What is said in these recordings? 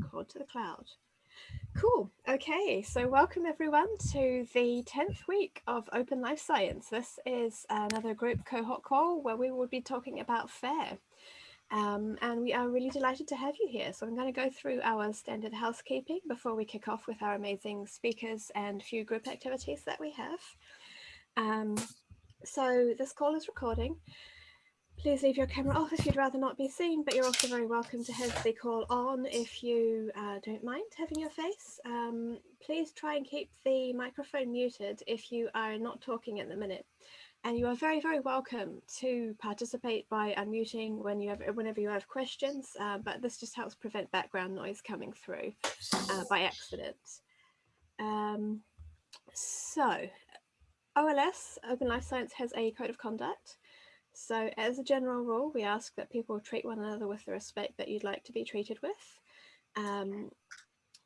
record to the cloud. Cool. Okay, so welcome everyone to the 10th week of Open Life Science. This is another group cohort call where we will be talking about FAIR. Um, and we are really delighted to have you here. So I'm going to go through our standard housekeeping before we kick off with our amazing speakers and few group activities that we have. Um, so this call is recording. Please leave your camera off if you'd rather not be seen, but you're also very welcome to have the call on if you uh, don't mind having your face. Um, please try and keep the microphone muted if you are not talking at the minute. And you are very, very welcome to participate by unmuting when you have, whenever you have questions, uh, but this just helps prevent background noise coming through uh, by accident. Um, so OLS, Open Life Science, has a code of conduct. So as a general rule, we ask that people treat one another with the respect that you'd like to be treated with. Um,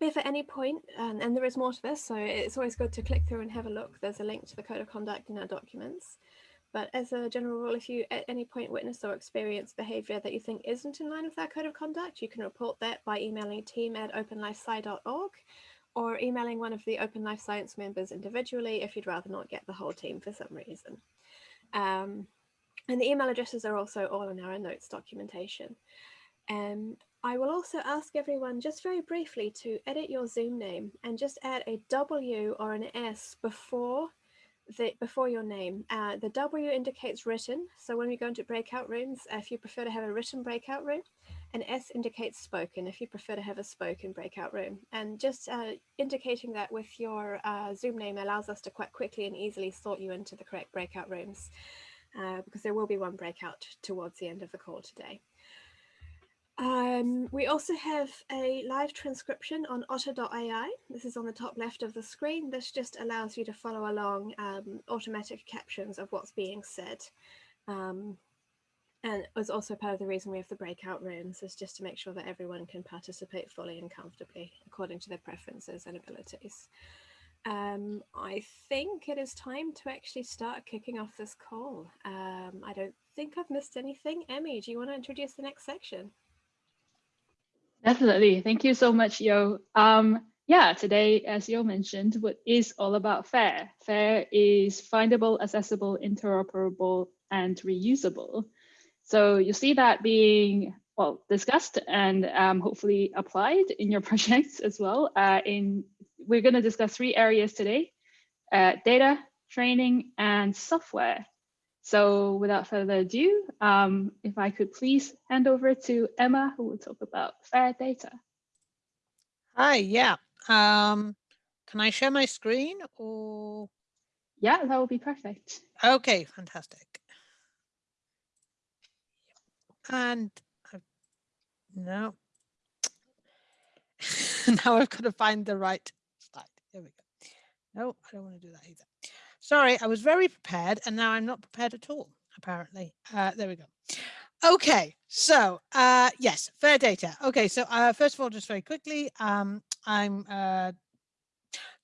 if at any point, um, and there is more to this, so it's always good to click through and have a look. There's a link to the code of conduct in our documents. But as a general rule, if you at any point witness or experience behaviour that you think isn't in line with our code of conduct, you can report that by emailing team at openlifesci.org or emailing one of the Open Life Science members individually if you'd rather not get the whole team for some reason. Um, and the email addresses are also all in our notes documentation. Um, I will also ask everyone just very briefly to edit your Zoom name and just add a W or an S before the before your name. Uh, the W indicates written. So when we go into breakout rooms, uh, if you prefer to have a written breakout room, and S indicates spoken if you prefer to have a spoken breakout room. And just uh, indicating that with your uh, Zoom name allows us to quite quickly and easily sort you into the correct breakout rooms uh, because there will be one breakout towards the end of the call today. Um, we also have a live transcription on otter.ai. This is on the top left of the screen. This just allows you to follow along um, automatic captions of what's being said. Um, and was also part of the reason we have the breakout rooms is just to make sure that everyone can participate fully and comfortably according to their preferences and abilities. Um, I think it is time to actually start kicking off this call. Um, I don't think I've missed anything. Emmy, do you want to introduce the next section? Definitely. Thank you so much, Yo. Um, yeah, today, as Yo mentioned, what is all about FAIR. FAIR is findable, accessible, interoperable, and reusable. So you see that being well discussed and um, hopefully applied in your projects as well. Uh, in we're going to discuss three areas today: uh, data, training, and software. So without further ado, um, if I could please hand over to Emma, who will talk about fair data. Hi, yeah. Um, can I share my screen or? Yeah, that would be perfect. Okay, fantastic. And I've, no. now I've got to find the right. There we go. No, I don't want to do that either. Sorry, I was very prepared and now I'm not prepared at all, apparently. Uh, there we go. Okay, so uh, yes, fair data. Okay, so uh, first of all, just very quickly, um, I'm uh,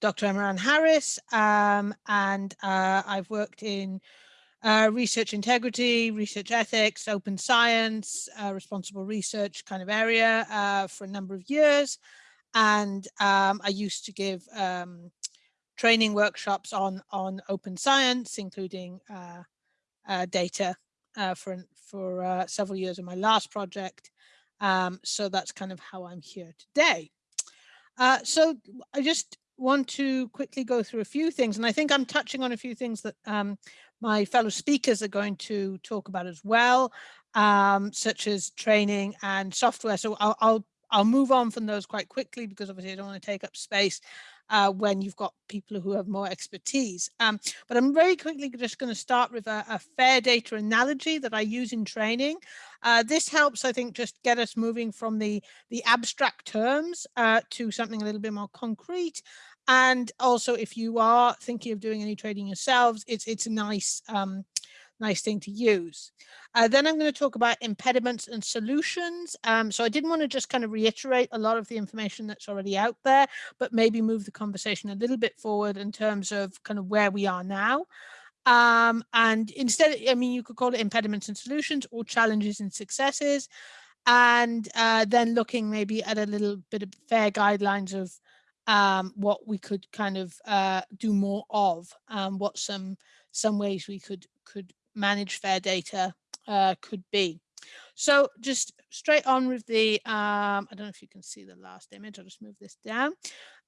Dr. Emma Harris, um, and uh, I've worked in uh, research integrity, research ethics, open science, uh, responsible research kind of area uh, for a number of years. And um, I used to give um, training workshops on on open science, including uh, uh, data uh, for for uh, several years in my last project. Um, so that's kind of how I'm here today. Uh, so I just want to quickly go through a few things, and I think I'm touching on a few things that um, my fellow speakers are going to talk about as well, um, such as training and software. So I'll, I'll I'll move on from those quite quickly because obviously I don't want to take up space uh, when you've got people who have more expertise. Um, but I'm very quickly just going to start with a, a, fair data analogy that I use in training. Uh, this helps, I think, just get us moving from the, the abstract terms uh, to something a little bit more concrete. And also, if you are thinking of doing any trading yourselves, it's, it's a nice um, nice thing to use. Uh, then I'm going to talk about impediments and solutions. Um, so I didn't want to just kind of reiterate a lot of the information that's already out there, but maybe move the conversation a little bit forward in terms of kind of where we are now. Um, and instead, I mean, you could call it impediments and solutions or challenges and successes. and uh, then looking maybe at a little bit of fair guidelines of um, what we could kind of uh, do more of, um, what some some ways we could could manage fair data uh, could be. So just straight on with the, um, I don't know if you can see the last image, I'll just move this down.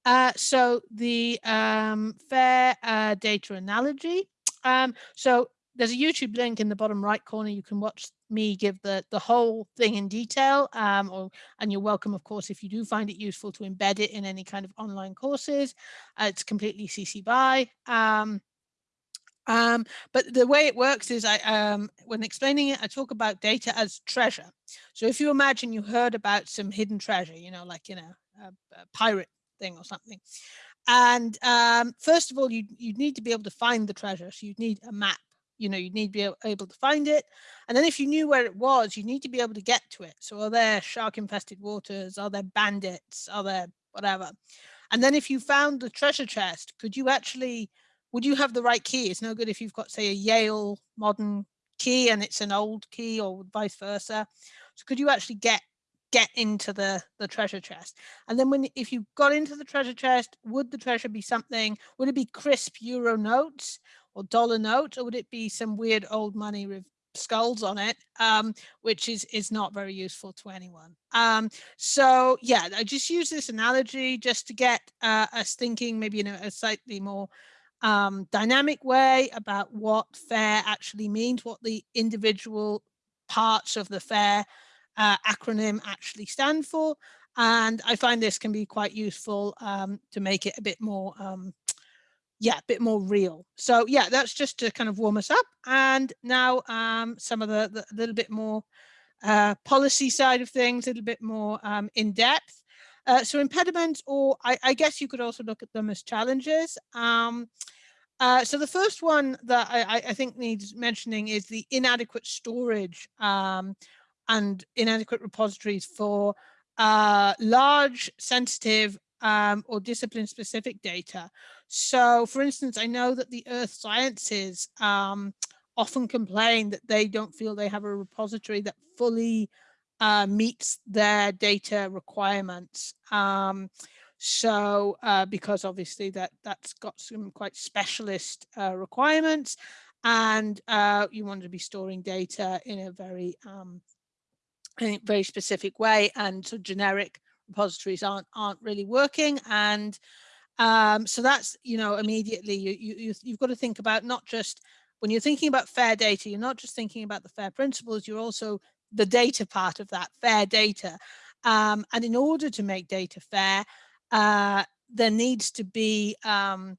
Uh, so the um, fair uh, data analogy. Um, so there's a YouTube link in the bottom right corner. You can watch me give the the whole thing in detail. Um, or and you're welcome, of course, if you do find it useful to embed it in any kind of online courses. Uh, it's completely CC BY. Um, um, but the way it works is I, um, when explaining it, I talk about data as treasure. So if you imagine you heard about some hidden treasure, you know, like, you know, a, a pirate thing or something. And um, first of all, you you need to be able to find the treasure. So you need a map. You know, you need to be able to find it. And then if you knew where it was, you need to be able to get to it. So are there shark infested waters? Are there bandits? Are there whatever? And then if you found the treasure chest, could you actually would you have the right key? It's no good if you've got, say, a Yale modern key and it's an old key or vice versa. So could you actually get get into the the treasure chest and then when if you got into the treasure chest would the treasure be something would it be crisp euro notes or dollar notes or would it be some weird old money with skulls on it um, which is is not very useful to anyone um, so yeah i just use this analogy just to get uh, us thinking maybe in a, a slightly more um, dynamic way about what FAIR actually means, what the individual parts of the FAIR uh, acronym actually stand for. And I find this can be quite useful um, to make it a bit more, um, yeah, a bit more real. So yeah, that's just to kind of warm us up. And now um, some of the, the little bit more uh, policy side of things, a little bit more um, in depth. Uh, so impediments, or I, I, guess you could also look at them as challenges. Um, uh, so the first one that I, I, think needs mentioning is the inadequate storage um, and inadequate repositories for uh, large, sensitive, um, or discipline specific data. So for instance, I know that the earth sciences um, often complain that they don't feel they have a repository that fully uh, meets their data requirements. Um, so uh, because obviously that that's got some quite specialist uh, requirements and uh, you want to be storing data in a very um, in a very specific way and so generic repositories aren't aren't really working and um, so that's you know immediately you, you you've got to think about not just when you're thinking about fair data you're not just thinking about the fair principles you're also the data part of that fair data. Um, and in order to make data fair, uh, there needs to be um,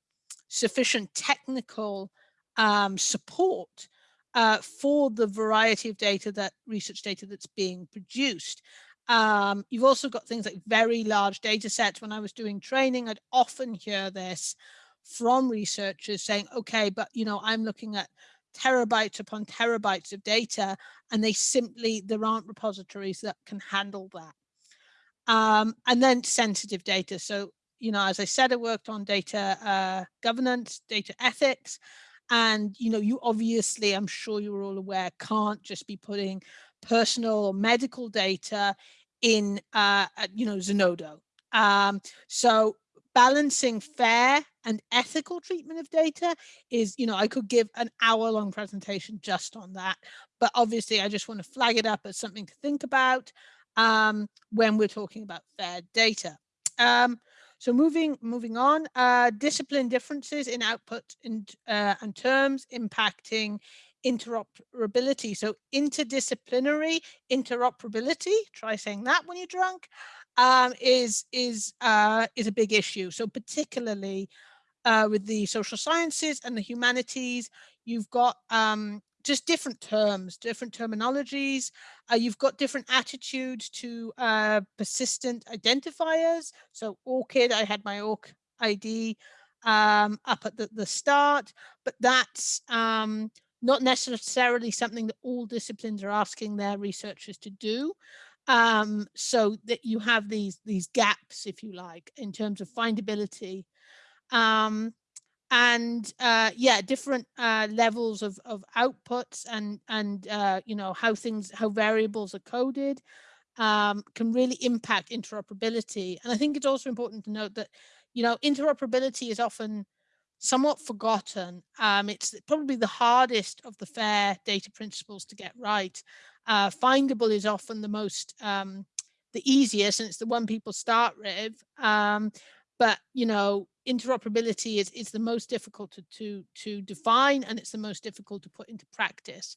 sufficient technical um, support uh, for the variety of data that research data that's being produced. Um, you've also got things like very large data sets. When I was doing training, I'd often hear this from researchers saying, okay, but you know, I'm looking at terabytes upon terabytes of data and they simply there aren't repositories that can handle that. Um, and then sensitive data. So you know as i said i worked on data uh, governance data ethics and you know you obviously i'm sure you're all aware can't just be putting personal or medical data in uh, you know zenodo. Um, so balancing fair and ethical treatment of data is, you know, I could give an hour long presentation just on that, but obviously I just want to flag it up as something to think about um, when we're talking about fair data. Um, so moving moving on, uh, discipline differences in output and, uh, and terms impacting interoperability. So interdisciplinary interoperability, try saying that when you're drunk, um, is is uh, is a big issue. So particularly uh, with the social sciences and the humanities, you've got um, just different terms, different terminologies. Uh, you've got different attitudes to uh, persistent identifiers. So ORCID, I had my ORC ID um, up at the, the start, but that's um, not necessarily something that all disciplines are asking their researchers to do um, so that you have these these gaps, if you like, in terms of findability. Um, and uh, yeah, different uh, levels of, of outputs and and uh, you know how things how variables are coded. um, can really impact interoperability. And I think it's also important to note that, you know, interoperability is often somewhat forgotten. Um, it's probably the hardest of the FAIR data principles to get right. Uh, findable is often the most, um, the easiest, and it's the one people start with. Um, but, you know, interoperability is, is the most difficult to, to, to define, and it's the most difficult to put into practice.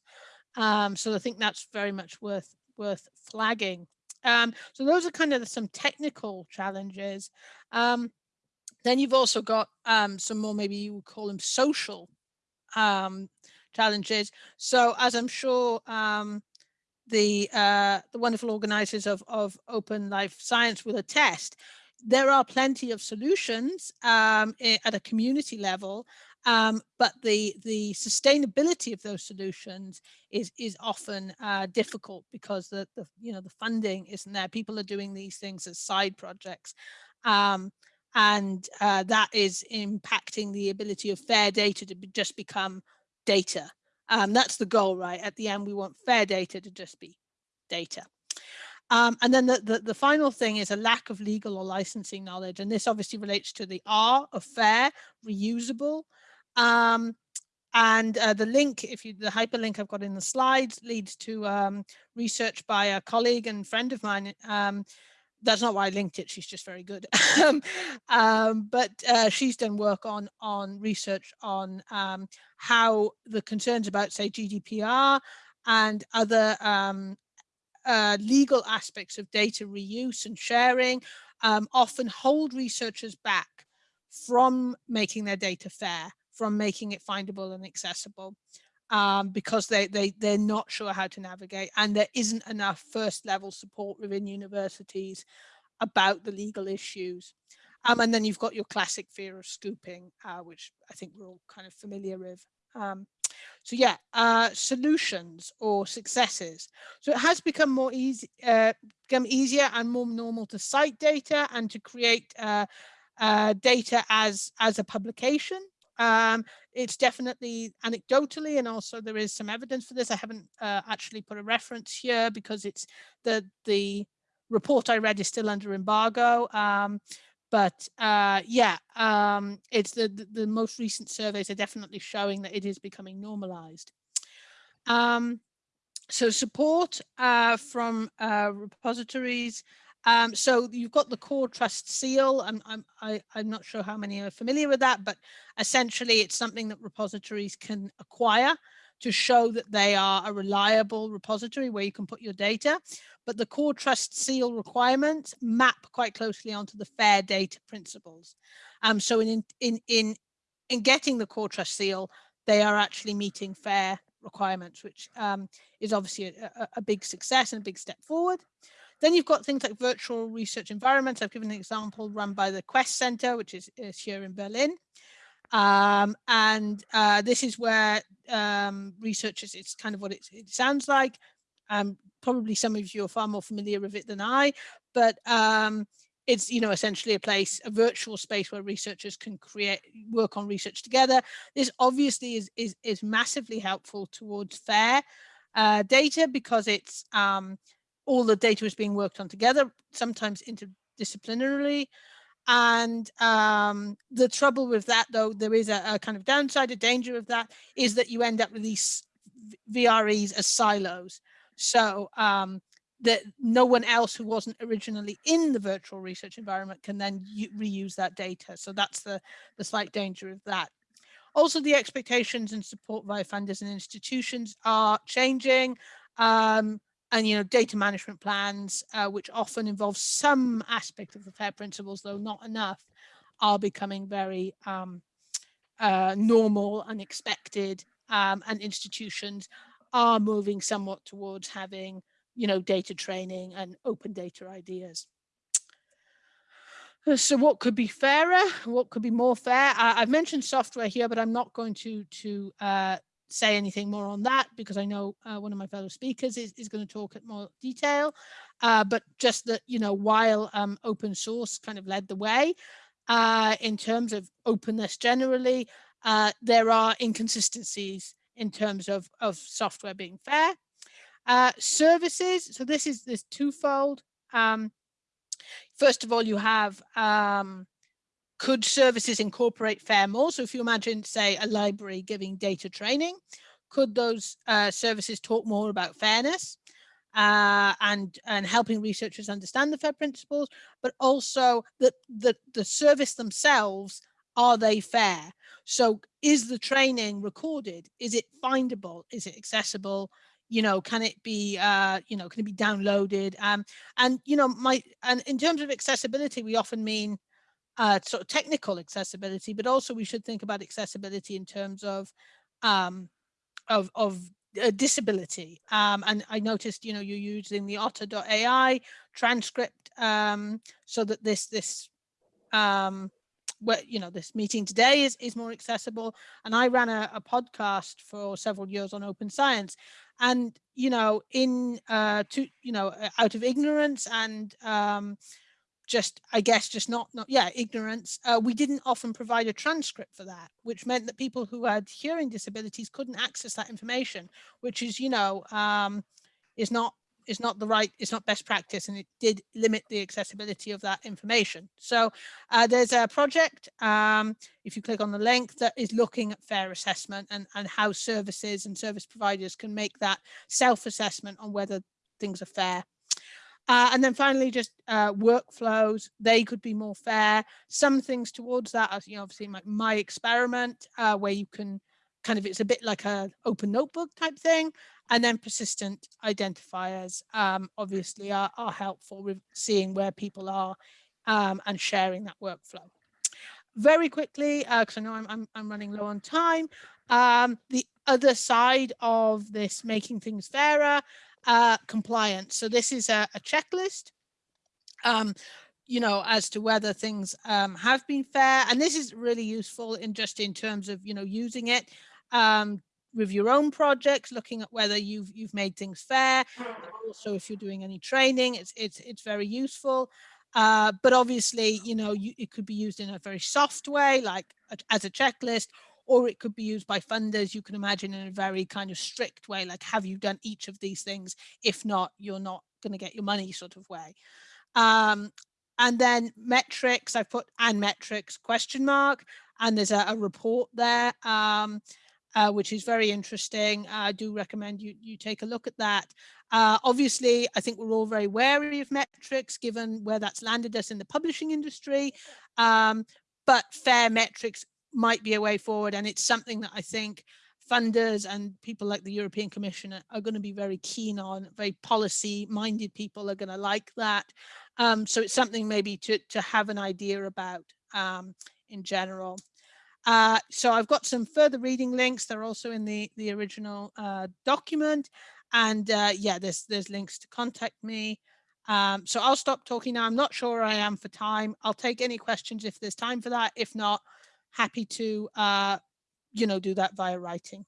Um, so I think that's very much worth worth flagging. Um, so those are kind of some technical challenges. Um, then you've also got um, some more, maybe you would call them social um, challenges. So as I'm sure um, the uh, the wonderful organizers of, of Open Life Science will attest, there are plenty of solutions um, at a community level um, but the the sustainability of those solutions is is often uh, difficult because the, the you know the funding isn't there. People are doing these things as side projects, um, and uh, that is impacting the ability of fair data to be, just become data. Um, that's the goal, right? At the end, we want fair data to just be data. Um, and then the, the, the, final thing is a lack of legal or licensing knowledge. And this obviously relates to the R of fair, reusable, um, and uh, the link, if you the hyperlink I've got in the slides leads to um, research by a colleague and friend of mine. Um, that's not why I linked it. She's just very good. Um, um, but uh, she's done work on on research on how the concerns about, say, GDPR and other um, uh, legal aspects of data reuse and sharing um, often hold researchers back from making their data fair from making it findable and accessible um, because they, they, they're not sure how to navigate and there isn't enough first level support within universities about the legal issues. Um, and then you've got your classic fear of scooping, uh, which I think we're all kind of familiar with. Um, so yeah, uh, solutions or successes. So it has become more easy, uh, become easier and more normal to cite data and to create uh, uh data as as a publication. Um, it's definitely anecdotally, and also there is some evidence for this. I haven't uh, actually put a reference here because it's the the report I read is still under embargo. Um, but uh, yeah, um, it's the, the, the most recent surveys are definitely showing that it is becoming normalized. Um, so support uh, from uh, repositories um, so you've got the core trust seal. I'm, I'm, I, I'm not sure how many are familiar with that, but essentially it's something that repositories can acquire to show that they are a reliable repository where you can put your data. But the core trust seal requirements map quite closely onto the fair data principles. Um, so in, in, in, in getting the core trust seal, they are actually meeting fair requirements, which um, is obviously a, a, big success and a big step forward. Then you've got things like virtual research environments. I've given an example run by the Quest Center, which is, is here in Berlin. Um, and uh, this is where um, researchers, it's kind of what it, it sounds like. Um, probably some of you are far more familiar with it than I, but um, it's you know essentially a place a virtual space where researchers can create work on research together this obviously is is, is massively helpful towards fair uh, data because it's um, all the data is being worked on together, sometimes interdisciplinarily. And um, the trouble with that, though, there is a, a, kind of downside, a danger of that, is that you end up with these VREs as silos. So um, that no one else who wasn't originally in the virtual research environment can then reuse that data. So that's the, the slight danger of that. Also, the expectations and support via funders and institutions are changing. Um, and you know data management plans uh, which often involve some aspect of the fair principles though not enough are becoming very um, uh, normal and expected um, and institutions are moving somewhat towards having you know data training and open data ideas. So what could be fairer? What could be more fair? Uh, i've mentioned software here but i'm not going to to uh, say anything more on that because I know uh, one of my fellow speakers is, is going to talk at more detail. Uh, but just that, you know, while um, open source kind of led the way uh, in terms of openness generally, uh, there are inconsistencies in terms of, of software being fair. Uh, services, so this is this twofold. Um, first of all, you have um, could services incorporate FAIR more? So if you imagine, say, a library giving data training, could those uh, services talk more about fairness uh, and and helping researchers understand the FAIR principles, but also that the, the service themselves, are they fair? So is the training recorded? Is it findable? Is it accessible? You know, can it be, uh, you know, can it be downloaded? Um, and, you know, my, and in terms of accessibility, we often mean uh, sort of technical accessibility, but also we should think about accessibility in terms of um, of, of uh, disability. Um, and I noticed, you know, you're using the otter.ai transcript um, so that this this um, you know this meeting today is is more accessible and i ran a, a podcast for several years on open science and you know in uh to you know out of ignorance and um just i guess just not not yeah ignorance uh, we didn't often provide a transcript for that which meant that people who had hearing disabilities couldn't access that information which is you know um is not is not the right it's not best practice and it did limit the accessibility of that information. So uh, there's a project um, if you click on the link that is looking at fair assessment and and how services and service providers can make that self-assessment on whether things are fair uh, and then finally, just uh, workflows, they could be more fair. Some things towards that, as you know, obviously my, myExperiment, uh, where you can kind of, it's a bit like a open notebook type thing. And then persistent identifiers um, obviously are, are helpful with seeing where people are um, and sharing that workflow. Very quickly, because uh, I know I'm, I'm, I'm, running low on time, um, the other side of this making things fairer uh, compliance. So this is a, a checklist, um, you know, as to whether things um, have been fair. And this is really useful in just in terms of, you know, using it um, with your own projects, looking at whether you've you've made things fair. also, if you're doing any training, it's it's it's very useful. Uh, but obviously, you know, you, it could be used in a very soft way, like a, as a checklist, or it could be used by funders, you can imagine in a very kind of strict way, like have you done each of these things? If not, you're not going to get your money sort of way. Um, and then metrics, I've put and metrics question mark, and there's a, a report there, um, uh, which is very interesting. I do recommend you, you take a look at that. Uh, obviously, I think we're all very wary of metrics given where that's landed us in the publishing industry. Um, but fair metrics might be a way forward. And it's something that I think funders and people like the European Commission are, going to be very keen on, very policy minded people are going to like that. Um, so it's something maybe to, to have an idea about um, in general. Uh, so I've got some further reading links. They're also in the, the original uh, document. And uh, yeah, there's, there's links to contact me. Um, so I'll stop talking now. I'm not sure I am for time. I'll take any questions if there's time for that. If not, happy to, uh, you know, do that via writing.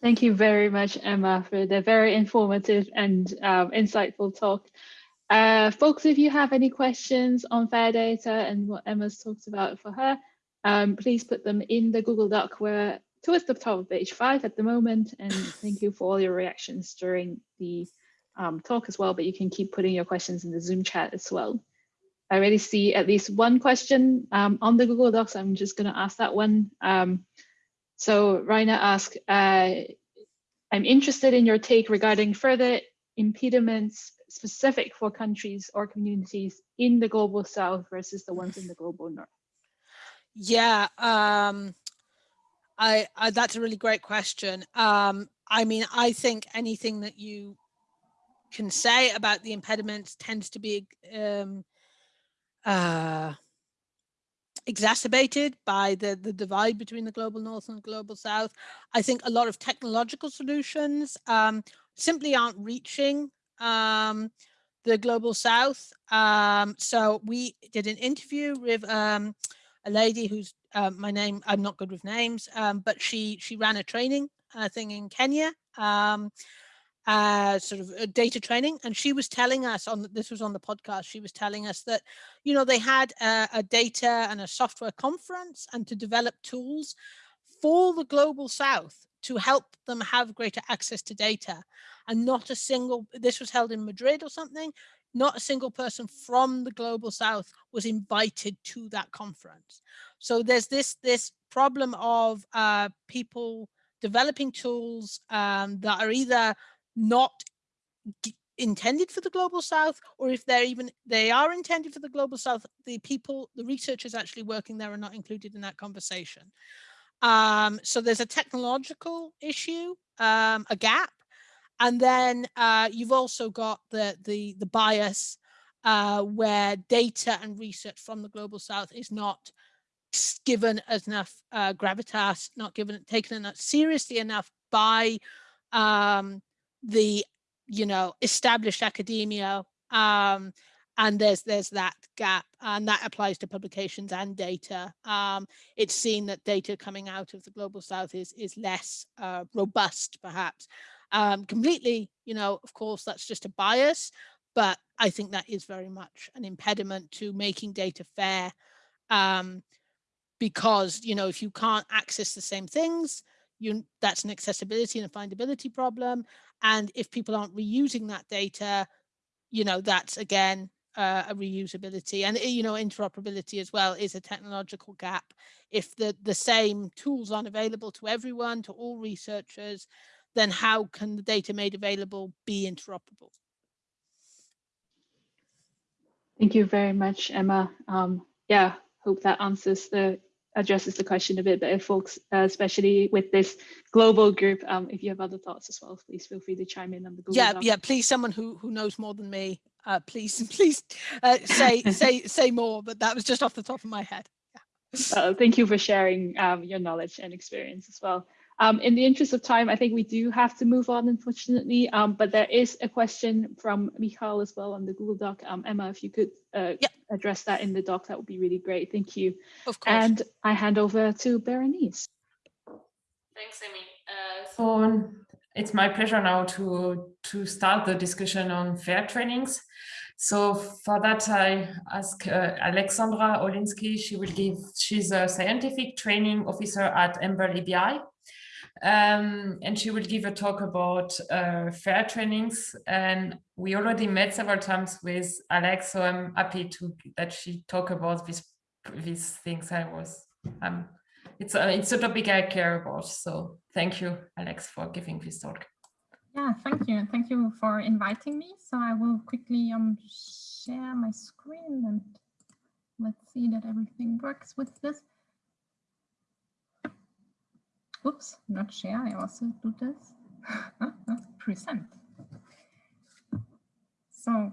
Thank you very much, Emma, for the very informative and um, insightful talk. Uh, folks, if you have any questions on fair data and what Emma's talked about for her, um, please put them in the Google Doc. We're towards the top of page five at the moment. And thank you for all your reactions during the um, talk as well, but you can keep putting your questions in the Zoom chat as well. I already see at least one question um, on the Google Docs. I'm just going to ask that one. Um, so Raina asked, uh, I'm interested in your take regarding further impediments specific for countries or communities in the global south versus the ones in the global north. Yeah, um, I, I, that's a really great question. Um, I mean, I think anything that you can say about the impediments tends to be um, uh, exacerbated by the, the divide between the global north and global south. I think a lot of technological solutions um, simply aren't reaching um, the global south. Um, so we did an interview with um, a lady who's uh, my name, I'm not good with names, um, but she she ran a training uh, thing in Kenya uh, sort of uh, data training. And she was telling us on, this was on the podcast, she was telling us that, you know, they had a, a data and a software conference and to develop tools for the global South to help them have greater access to data. And not a single, this was held in Madrid or something, not a single person from the global south was invited to that conference. So there's this, this problem of uh, people developing tools um, that are either not intended for the global south or if they're even they are intended for the global south the people the researchers actually working there are not included in that conversation. Um, so there's a technological issue um, a gap and then uh, you've also got the the the bias uh, where data and research from the global south is not given as enough uh, gravitas not given taken enough seriously enough by um, the you know, established academia. Um, and there's there's that gap and that applies to publications and data. Um, it's seen that data coming out of the global south is is less uh, robust perhaps. Um, completely, you know, of course, that's just a bias, but I think that is very much an impediment to making data fair. Um, because, you know, if you can't access the same things, you that's an accessibility and a findability problem. And if people aren't reusing that data, you know, that's again uh, a reusability and you know interoperability as well is a technological gap. If the the same tools aren't available to everyone, to all researchers, then how can the data made available be interoperable? Thank you very much, Emma. Um, yeah, hope that answers the addresses the question a bit better, folks, uh, especially with this global group. Um, if you have other thoughts as well, please feel free to chime in on the Google Yeah, Doc. yeah, please, someone who who knows more than me, uh, please, please uh, say say say more. But that was just off the top of my head. Yeah. Uh, thank you for sharing um, your knowledge and experience as well. Um, in the interest of time, I think we do have to move on, unfortunately, um, but there is a question from Michal as well on the Google Doc. Um, Emma, if you could uh, yep. address that in the doc, that would be really great. Thank you. Of course. And I hand over to Berenice. Thanks, Amy. Uh, so it's my pleasure now to, to start the discussion on FAIR trainings. So for that, I ask uh, Alexandra Olinsky. She will give, she's a scientific training officer at EMBL EBI. Um, and she will give a talk about uh, fair trainings. And we already met several times with Alex, so I'm happy to that she talk about these these things. I was um, it's a it's a topic I care about. So thank you, Alex, for giving this talk. Yeah, thank you. Thank you for inviting me. So I will quickly um share my screen and let's see that everything works with this. Oops, not share. I also do this. Present. So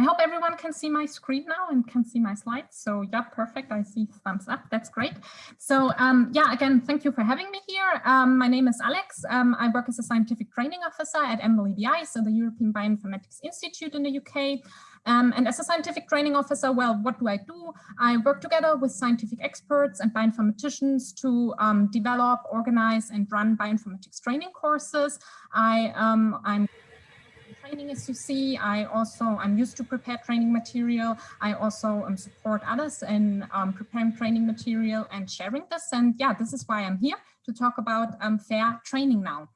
I hope everyone can see my screen now and can see my slides. So yeah, perfect. I see thumbs up. That's great. So um, yeah, again, thank you for having me here. Um, my name is Alex. Um, I work as a scientific training officer at EMBL EBI, so the European Bioinformatics Institute in the UK. Um, and as a scientific training officer, well, what do I do? I work together with scientific experts and bioinformaticians to um, develop, organize, and run bioinformatics training courses. I, um, I'm training as you see. I also, I'm used to prepare training material. I also um, support others in um, preparing training material and sharing this. And yeah, this is why I'm here to talk about um, fair training now.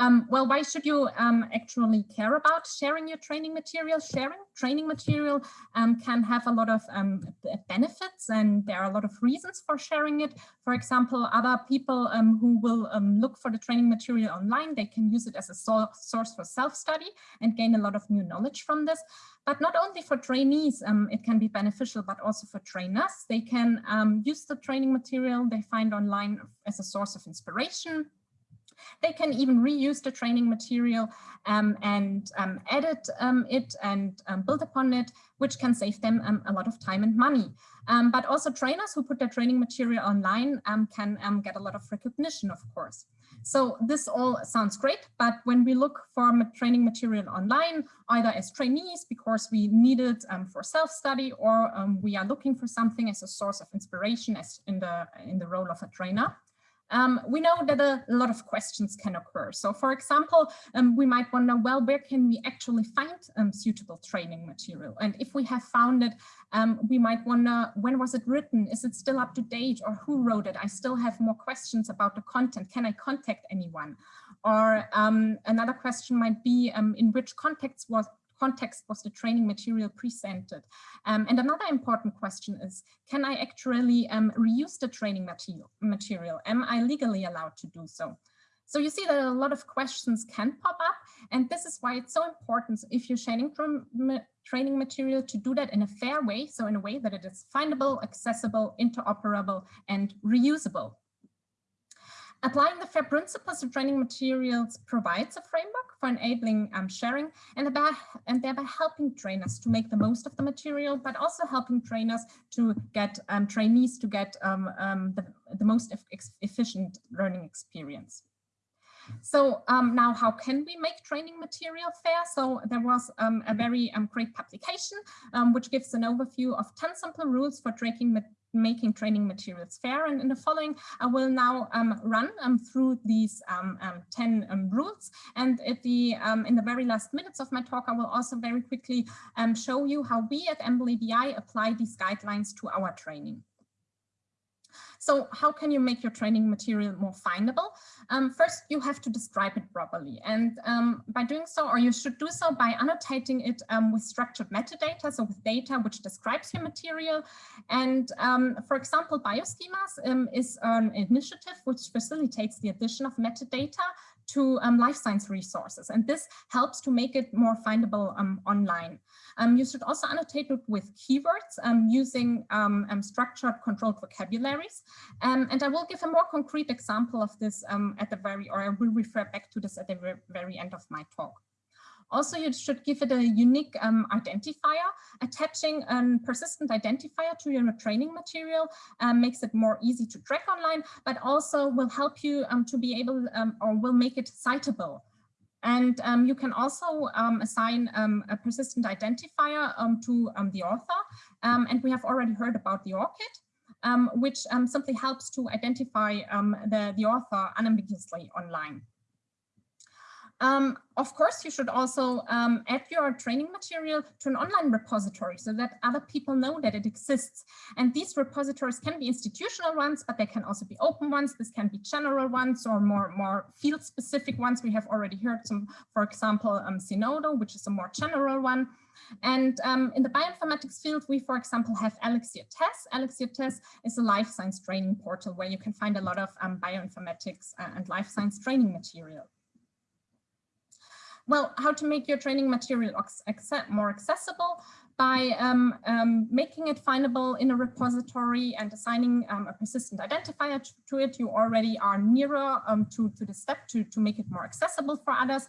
Um, well, why should you um, actually care about sharing your training material? Sharing training material um, can have a lot of um, benefits and there are a lot of reasons for sharing it. For example, other people um, who will um, look for the training material online, they can use it as a so source for self-study and gain a lot of new knowledge from this. But not only for trainees, it can be beneficial, but also for trainers. They can use the training material they find online as a source of inspiration they can even reuse the training material um, and um, edit um, it and um, build upon it, which can save them um, a lot of time and money. But also trainers who put their training material online can get a lot of recognition, of course. So this all sounds great, but when we look for training material online, either as trainees because we need it um, for self-study or um, we are looking for something as a source of inspiration as in the in the role of a trainer, um, we know that a lot of questions can occur. So for example, um, we might wonder, well, where can we actually find um, suitable training material? And if we have found it, um, we might wonder, when was it written? Is it still up to date or who wrote it? I still have more questions about the content. Can I contact anyone? Or um, another question might be, um, in which context was context was the training material presented? Um, and another important question is, can I actually um, reuse the training material, material? Am I legally allowed to do so? So you see that a lot of questions can pop up, and this is why it's so important if you're sharing training material to do that in a fair way, so in a way that it is findable, accessible, interoperable, and reusable. Applying the FAIR principles to training materials provides a framework for enabling um, sharing and, about, and thereby helping trainers to make the most of the material, but also helping trainers to get um, trainees to get um, um the, the most efficient learning experience. So um, now how can we make training material fair? So there was um, a very um, great publication um, which gives an overview of 10 simple rules for tracking making training materials fair. And in the following, I will now um, run um, through these um, um 10 um, rules. And at the um, in the very last minutes of my talk, I will also very quickly show you how we at EMBL EBI apply these guidelines to our training. So how can you make your training material more findable? Um, first, you have to describe it properly. And um, by doing so, or you should do so by annotating it um, with structured metadata, so with data which describes your material. And um, for example, bioschemas um, is an initiative which facilitates the addition of metadata to um, life science resources. And this helps to make it more findable um, online. Um, you should also annotate it with keywords um, using um, um, structured controlled vocabularies. and I will give a more concrete example of this at the very, or I will refer back to this at the very end of my talk. Also, you should give it a unique um, identifier. Attaching a persistent identifier to your training material um, makes it more easy to track online, but also will help you um, to be able um, or will make it citable. And um, you can also um, assign a persistent identifier to the author. and we have already heard about the ORCID, which simply helps to identify the, the author unambiguously online. Um, of course, you should also um, add your training material to an online repository so that other people know that it exists. And these repositories can be institutional ones, but they can also be open ones. This can be general ones or more, more field specific ones. We have already heard some, for example, um, Zenodo, which is a more general one. And um, in the bioinformatics field, we, for example, have Elixir TeSS. Elixir TeSS is a life science training portal where you can find a lot of um, bioinformatics uh, and life science training material. Well, how to make your training material more accessible by um, um, making it findable in a repository and assigning um, a persistent identifier to, to, it. You already are nearer um, to, to the step to, to make it more accessible for others.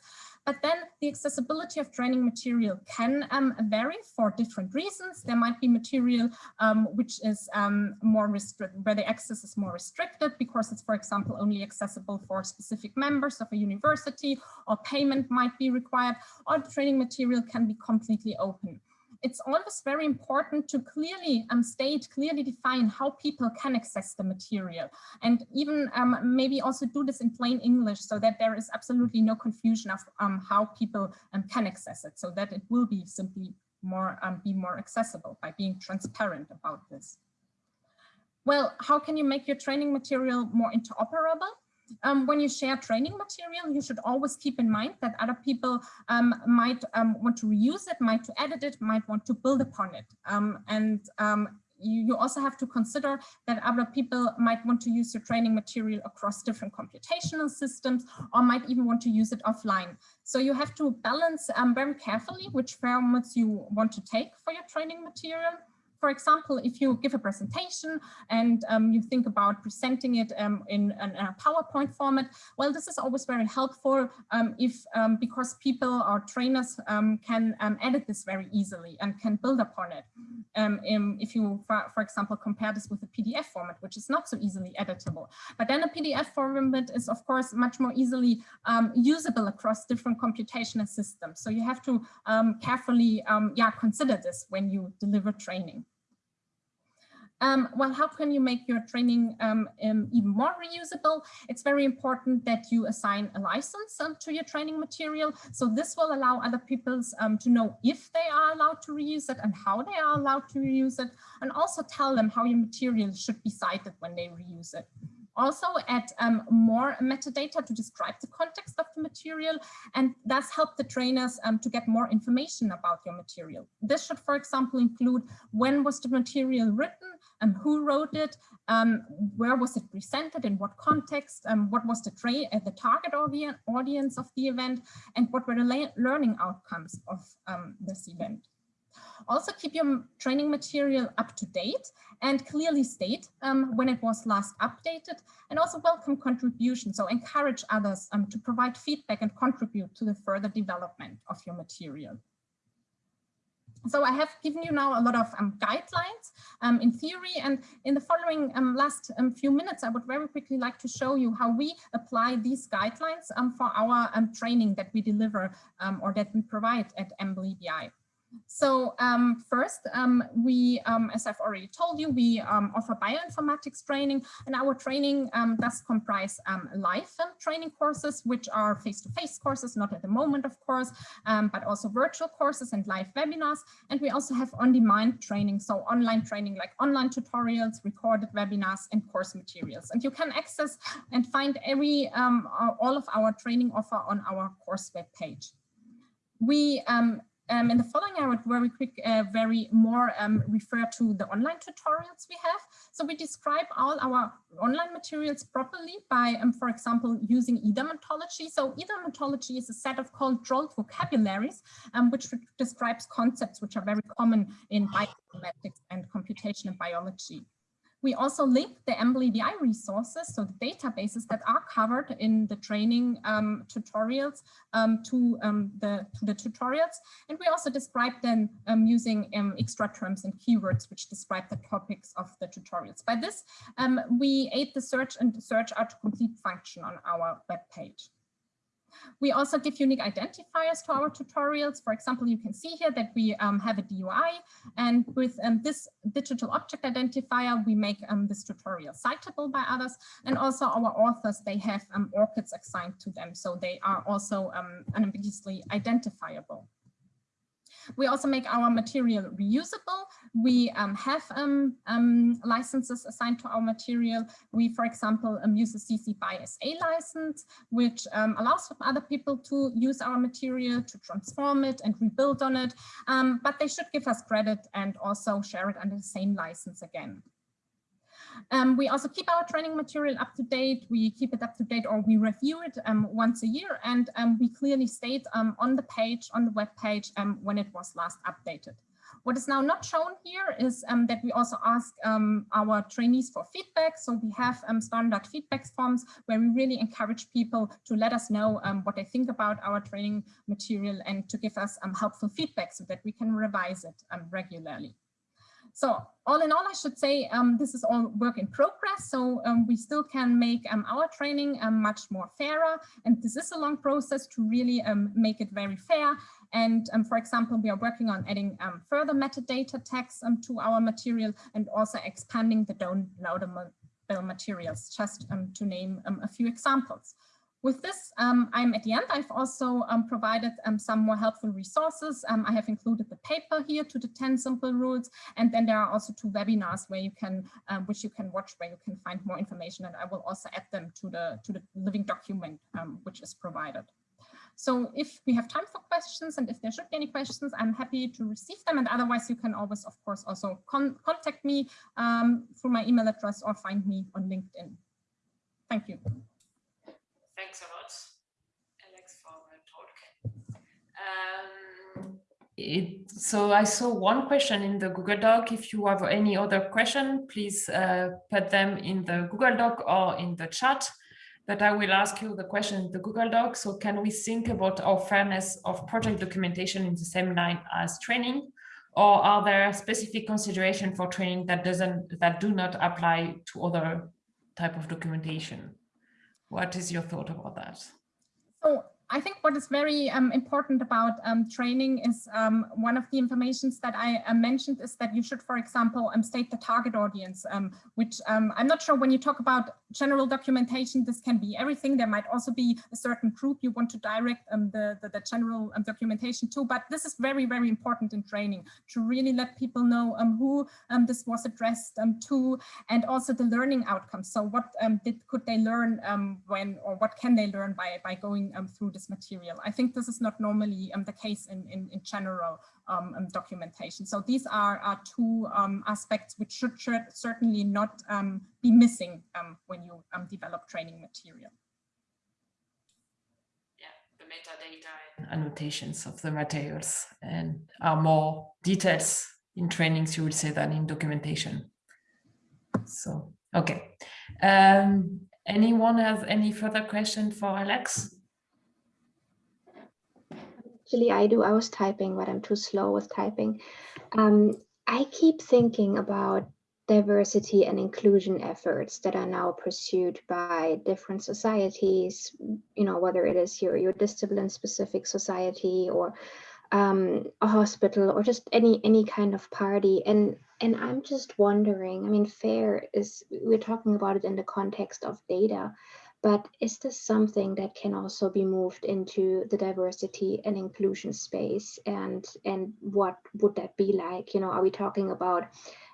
But then the accessibility of training material can um, vary for different reasons. There might be material um, which is um, more restricted, where the access is more restricted because it's, for example, only accessible for specific members of a university or payment might be required or training material can be completely open it's always very important to clearly um, state, clearly define how people can access the material and even um, maybe also do this in plain English so that there is absolutely no confusion of um, how people um, can access it so that it will be simply more um, be more accessible by being transparent about this. Well, how can you make your training material more interoperable? Um, when you share training material, you should always keep in mind that other people um, might um, want to reuse it, might to edit it, might want to build upon it. Um, and um, you, you, also have to consider that other people might want to use your training material across different computational systems or might even want to use it offline. So you have to balance um, very carefully which formats you want to take for your training material for example, if you give a presentation and um, you think about presenting it um, in, in, a PowerPoint format, well, this is always very helpful um, if um, because people or trainers um, can edit this very easily and can build upon it. If you, for, for, example, compare this with a PDF format, which is not so easily editable. But then a PDF format is, of course, much more easily usable across different computational systems. So you have to carefully yeah, consider this when you deliver training. Um, well, how can you make your training um, um, even more reusable? It's very important that you assign a license um, to your training material. So this will allow other people um, to know if they are allowed to reuse it and how they are allowed to reuse it, and also tell them how your material should be cited when they reuse it also add um, more metadata to describe the context of the material and thus help the trainers um, to get more information about your material. This should, for example, include when was the material written and who wrote it, um, where was it presented, in what context, um, what was the, uh, the target audience of the event, and what were the learning outcomes of um, this event. Also keep your training material up to date and clearly state um, when it was last updated and also welcome contributions. So encourage others um, to provide feedback and contribute to the further development of your material. So I have given you now a lot of um, guidelines um, in theory and in the following um, last um, few minutes, I would very quickly like to show you how we apply these guidelines um, for our um, training that we deliver or that we provide at EMBL EBI. So um, first, um, we, um, as I've already told you, we um, offer bioinformatics training and our training um, does comprise um, live training courses, which are face-to-face -face courses, not at the moment, of course, but also virtual courses and live webinars. And we also have on-demand training, so online training like online tutorials, recorded webinars and course materials. And you can access and find every all of our training offer on our course web page. We um, um, in the following, I would very quick, uh, very more um, refer to the online tutorials we have. So we describe all our online materials properly by, um, for example, using EDAM ontology. So EDAM ontology is a set of controlled vocabularies, um, which describes concepts which are very common in bioinformatics and computational biology. We also link the EMBL EBI resources, so the databases that are covered in the training um, tutorials um, to, um, the, to the tutorials. And we also describe them um, using um, extra terms and keywords, which describe the topics of the tutorials. By this, we aid the search and the search autocomplete function on our web page. We also give unique identifiers to our tutorials. For example, you can see here that we um, have a DOI and with um, this digital object identifier, we make um, this tutorial citable by others. And also our authors, they have um, ORCIDs assigned to them. So they are also um, unambiguously identifiable. We also make our material reusable. We um, have um, um, licenses assigned to our material. We, for example, um, use a CC BY SA license, which um, allows other people to use our material, to transform it and rebuild on it. But they should give us credit and also share it under the same license again. Um, we also keep our training material up to date. We keep it up to date or we review it um, once a year and um, we clearly state um, on the page, on the web page, um, when it was last updated. What is now not shown here is um, that we also ask um, our trainees for feedback. So we have um, standard feedback forms where we really encourage people to let us know what they think about our training material and to give us helpful feedback so that we can revise it regularly. So all in all, I should say um, this is all work in progress. So um, we still can make um, our training um, much more fairer. And this is a long process to really um, make it very fair. And um, for example, we are working on adding further metadata tags to our material and also expanding the downloadable materials, just to name a few examples. With this, um, I'm at the end. I've also um, provided um, some more helpful resources. Um, I have included the paper here to the 10 simple rules. And then there are also two webinars where you can, um, which you can watch, where you can find more information. And I will also add them to the, to the living document, um, which is provided. So if we have time for questions and if there should be any questions, I'm happy to receive them. And otherwise, you can always, of course, also con contact me through my email address or find me on LinkedIn. Thank you. Thanks a lot, Alex, for the talk. Um, it, so I saw one question in the Google Doc. If you have any other question, please uh, put them in the Google Doc or in the chat. But I will ask you the question in the Google Doc. So can we think about our fairness of project documentation in the same line as training? Or are there specific consideration for training that doesn't that do not apply to other type of documentation? What is your thought about that? So I think what is very um, important about um, training is um, one of the informations that I uh, mentioned is that you should, for example, um, state the target audience, um, which um, I'm not sure when you talk about general documentation, this can be everything. There might also be a certain group you want to direct um, the, the, the, general um, documentation to, but this is very, very important in training to really let people know um, who this was addressed to and also the learning outcomes. So what did, could they learn when or what can they learn by, by going through this material. I think this is not normally um, the case in, in, in general um, um, documentation. So these are, are two um, aspects which should, should, certainly not um, be missing um, when you develop training material. Yeah, the metadata and annotations of the materials and are more details in trainings, you would say, than in documentation. So, okay. Um, anyone has any further question for Alex? Actually, I do. I was typing, but I'm too slow with typing. Um, I keep thinking about diversity and inclusion efforts that are now pursued by different societies, you know, whether it is your, your discipline specific society or um, a hospital or just any any kind of party. And and I'm just wondering, I mean, FAIR is, we're talking about it in the context of data, but is this something that can also be moved into the diversity and inclusion space? And, and what would that be like? You know, are we talking about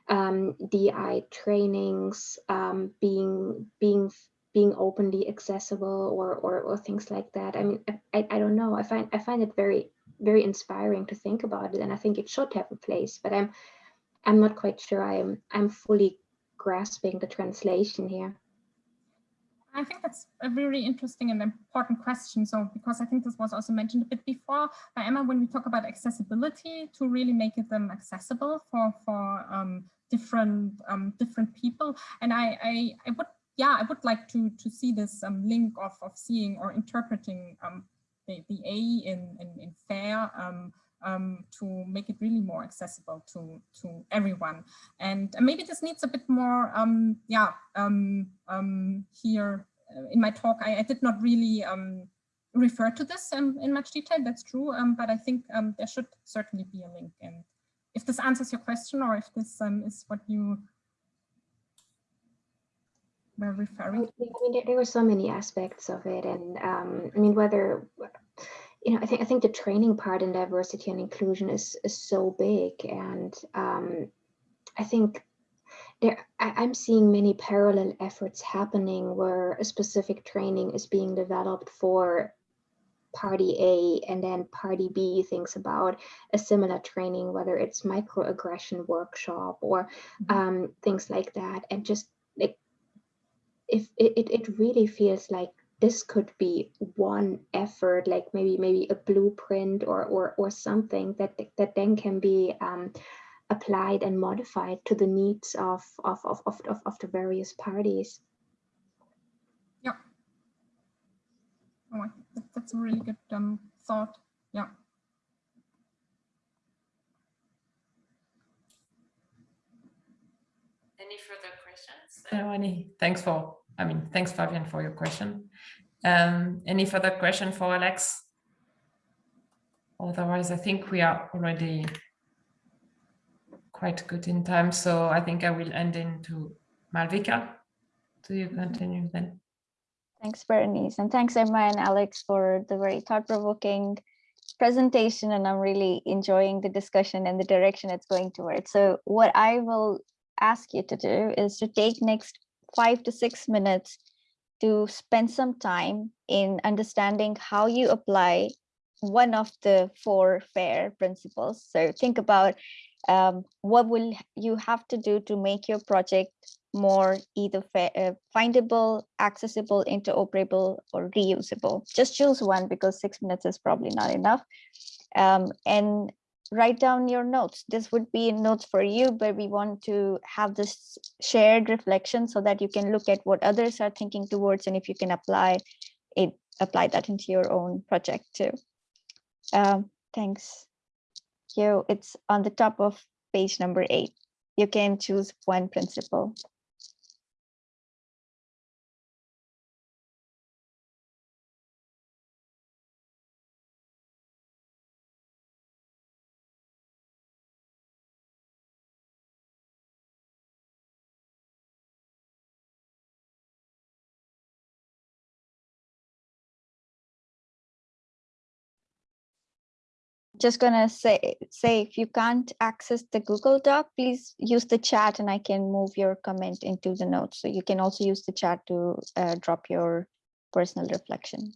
um, DI trainings um, being, being, being openly accessible or, or, or things like that? I mean, I, I don't know. I find, I find it very, very inspiring to think about it. And I think it should have a place, but I'm, I'm not quite sure I'm, I'm fully grasping the translation here. I think that's a very interesting and important question. So, because I think this was also mentioned a bit before by Emma, when we talk about accessibility, to really make them accessible for for um, different um, different people. And I, I, I would yeah I would like to to see this um, link of of seeing or interpreting um, the the A in in, in fair. Um, to make it really more accessible to to everyone. And maybe this needs a bit more, um, yeah, um, um here uh, in my talk, I, I did not really um, refer to this um, in much detail, that's true, but I think there should certainly be a link. And if this answers your question or if this is what you were referring to. I mean, there, there were so many aspects of it. And I mean, whether you know, I think I think the training part in diversity and inclusion is is so big, and um, I think there I, am seeing many parallel efforts happening where a specific training is being developed for party A and then party B thinks about a similar training, whether it's microaggression workshop or mm-hmm. um, things like that. And just like, if it, it really feels like this could be one effort, like maybe maybe a blueprint or or or something that that then can be um, applied and modified to the needs of of of of, of, of the various parties. Yeah. Oh, that's a really good um, thought. Yeah. Any further questions? Uh, any? Thanks for I mean, thanks, Fabian, for your question. Um, any further question for Alex? Otherwise, I think we are already quite good in time. So I think I will end into Malvika. Do you continue then? Thanks, Bernice. And thanks, Emma and Alex, for the very thought-provoking presentation. And I'm really enjoying the discussion and the direction it's going towards. So what I will ask you to do is to take next five to six minutes to spend some time in understanding how you apply one of the four FAIR principles. So think about um, what will you have to do to make your project more either uh, findable, accessible, interoperable, or reusable. Just choose one because six minutes is probably not enough. Um, and write down your notes. This would be in notes for you, but we want to have this shared reflection so that you can look at what others are thinking towards and if you can apply it, apply that into your own project too. Um, thanks. You, it's on the top of page number eight. You can choose one principle. Just gonna say say if you can't access the Google Doc, please use the chat and I can move your comment into the notes. So you can also use the chat to uh, drop your personal reflection.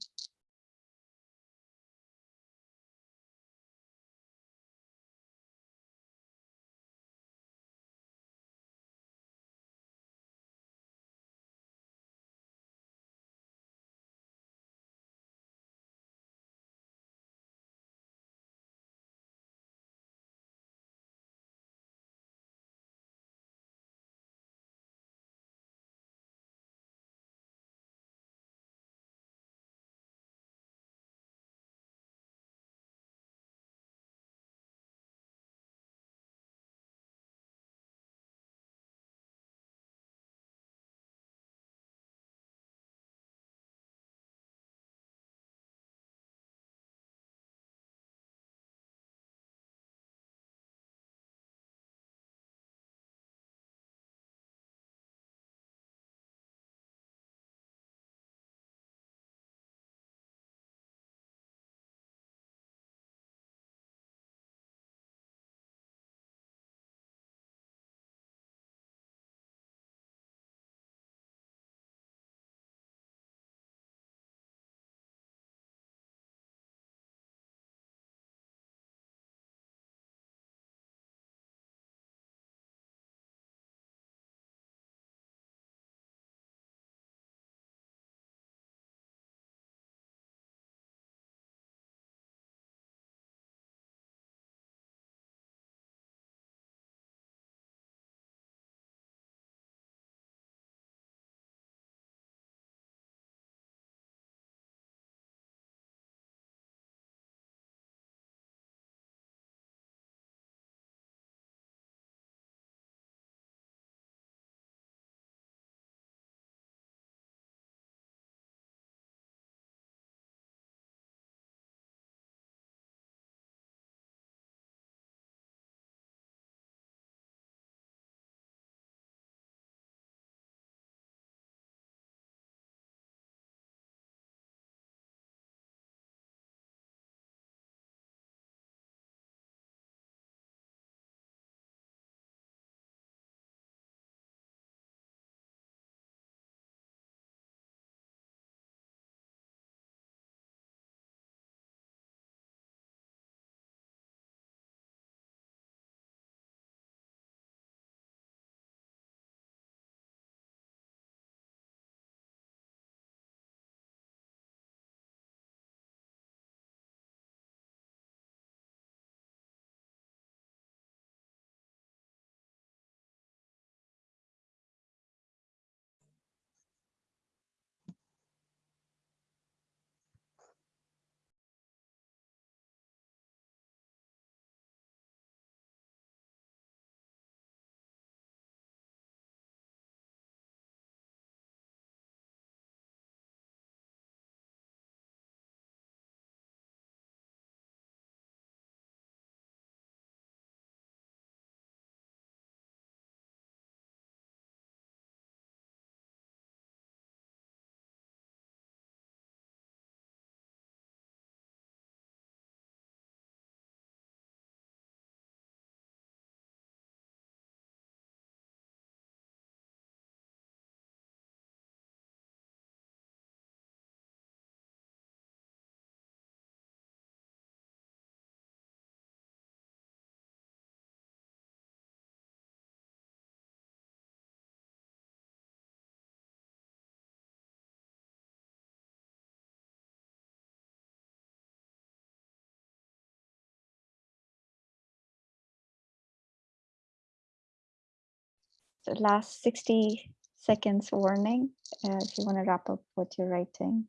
So last 60 seconds warning uh, if you want to wrap up what you're writing.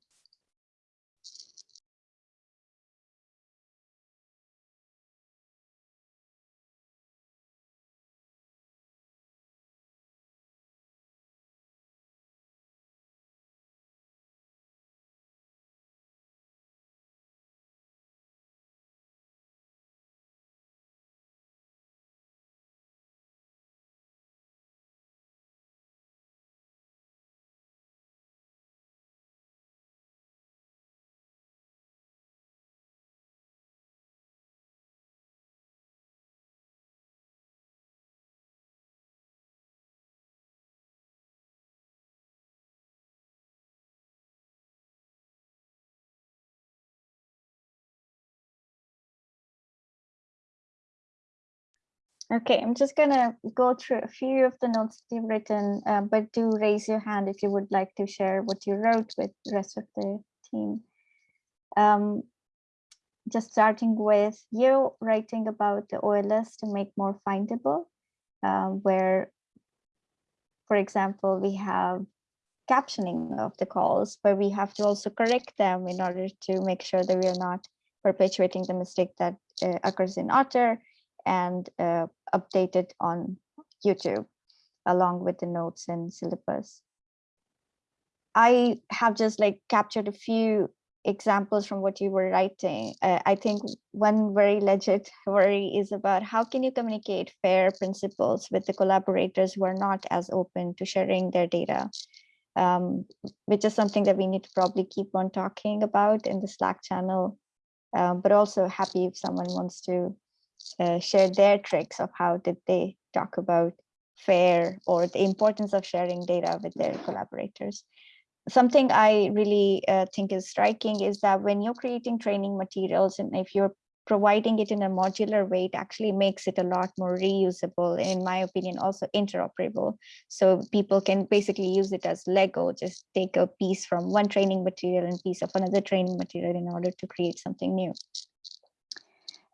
Okay, I'm just gonna go through a few of the notes that you've written, uh, but do raise your hand if you would like to share what you wrote with the rest of the team. Um, just starting with you writing about the OLS to make more findable, um, where, for example, we have captioning of the calls, but we have to also correct them in order to make sure that we are not perpetuating the mistake that uh, occurs in Otter and uh, updated on YouTube along with the notes and syllabus. I have just like captured a few examples from what you were writing. Uh, I think one very legit worry is about how can you communicate FAIR principles with the collaborators who are not as open to sharing their data, um, which is something that we need to probably keep on talking about in the Slack channel, um, but also happy if someone wants to uh, share their tricks of how did they talk about FAIR or the importance of sharing data with their collaborators. Something I really uh, think is striking is that when you're creating training materials and if you're providing it in a modular way, it actually makes it a lot more reusable, in my opinion, also interoperable. So people can basically use it as Lego, just take a piece from one training material and piece of another training material in order to create something new.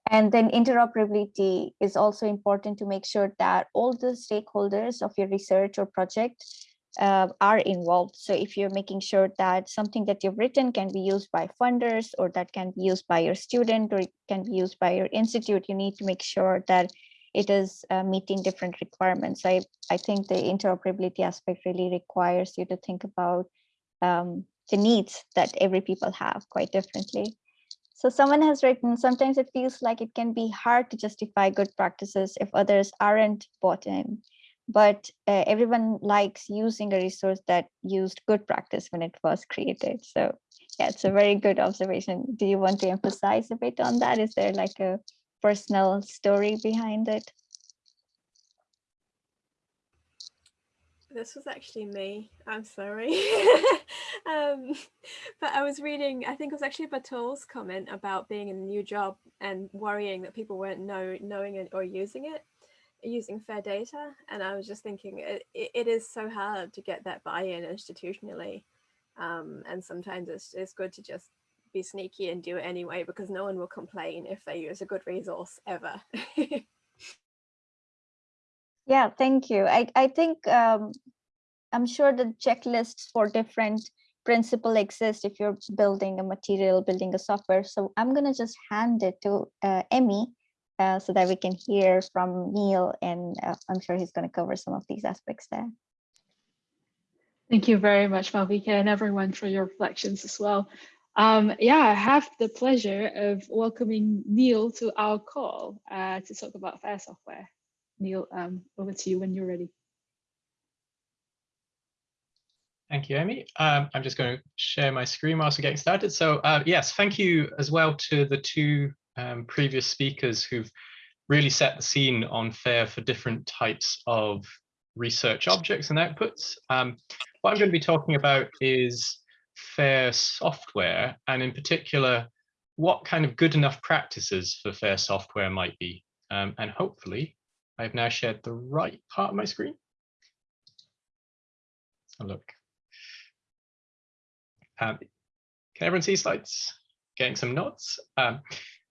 And then interoperability is also important to make sure that all the stakeholders of your research or project uh, are involved. So if you're making sure that something that you've written can be used by funders or that can be used by your student or it can be used by your institute, you need to make sure that it is uh, meeting different requirements. I, I think the interoperability aspect really requires you to think about um, the needs that every people have quite differently. So someone has written, sometimes it feels like it can be hard to justify good practices if others aren't bought in, but uh, everyone likes using a resource that used good practice when it was created. So yeah, it's a very good observation. Do you want to emphasize a bit on that? Is there like a personal story behind it? This was actually me. I'm sorry. um, but I was reading, I think it was actually Batul's comment about being in a new job and worrying that people weren't know, knowing it or using it, using fair data. And I was just thinking it, it is so hard to get that buy-in institutionally. Um, and sometimes it's, it's good to just be sneaky and do it anyway because no one will complain if they use a good resource ever. Yeah, thank you. I, I think um, I'm sure the checklists for different principle exist if you're building a material, building a software. So I'm going to just hand it to uh, Emmy uh, so that we can hear from Neil and uh, I'm sure he's going to cover some of these aspects there. Thank you very much, Malvika, and everyone for your reflections as well. Um, yeah, I have the pleasure of welcoming Neil to our call uh, to talk about FAIR software. Neil, um, over to you when you're ready. Thank you, Amy. Um, I'm just going to share my screen whilst we're getting started. So uh, yes, thank you as well to the two um, previous speakers who've really set the scene on FAIR for different types of research objects and outputs. Um, what I'm going to be talking about is FAIR software, and in particular, what kind of good enough practices for FAIR software might be. Um, and hopefully I've now shared the right part of my screen. So look. Um, can everyone see slides? Getting some nods. Um,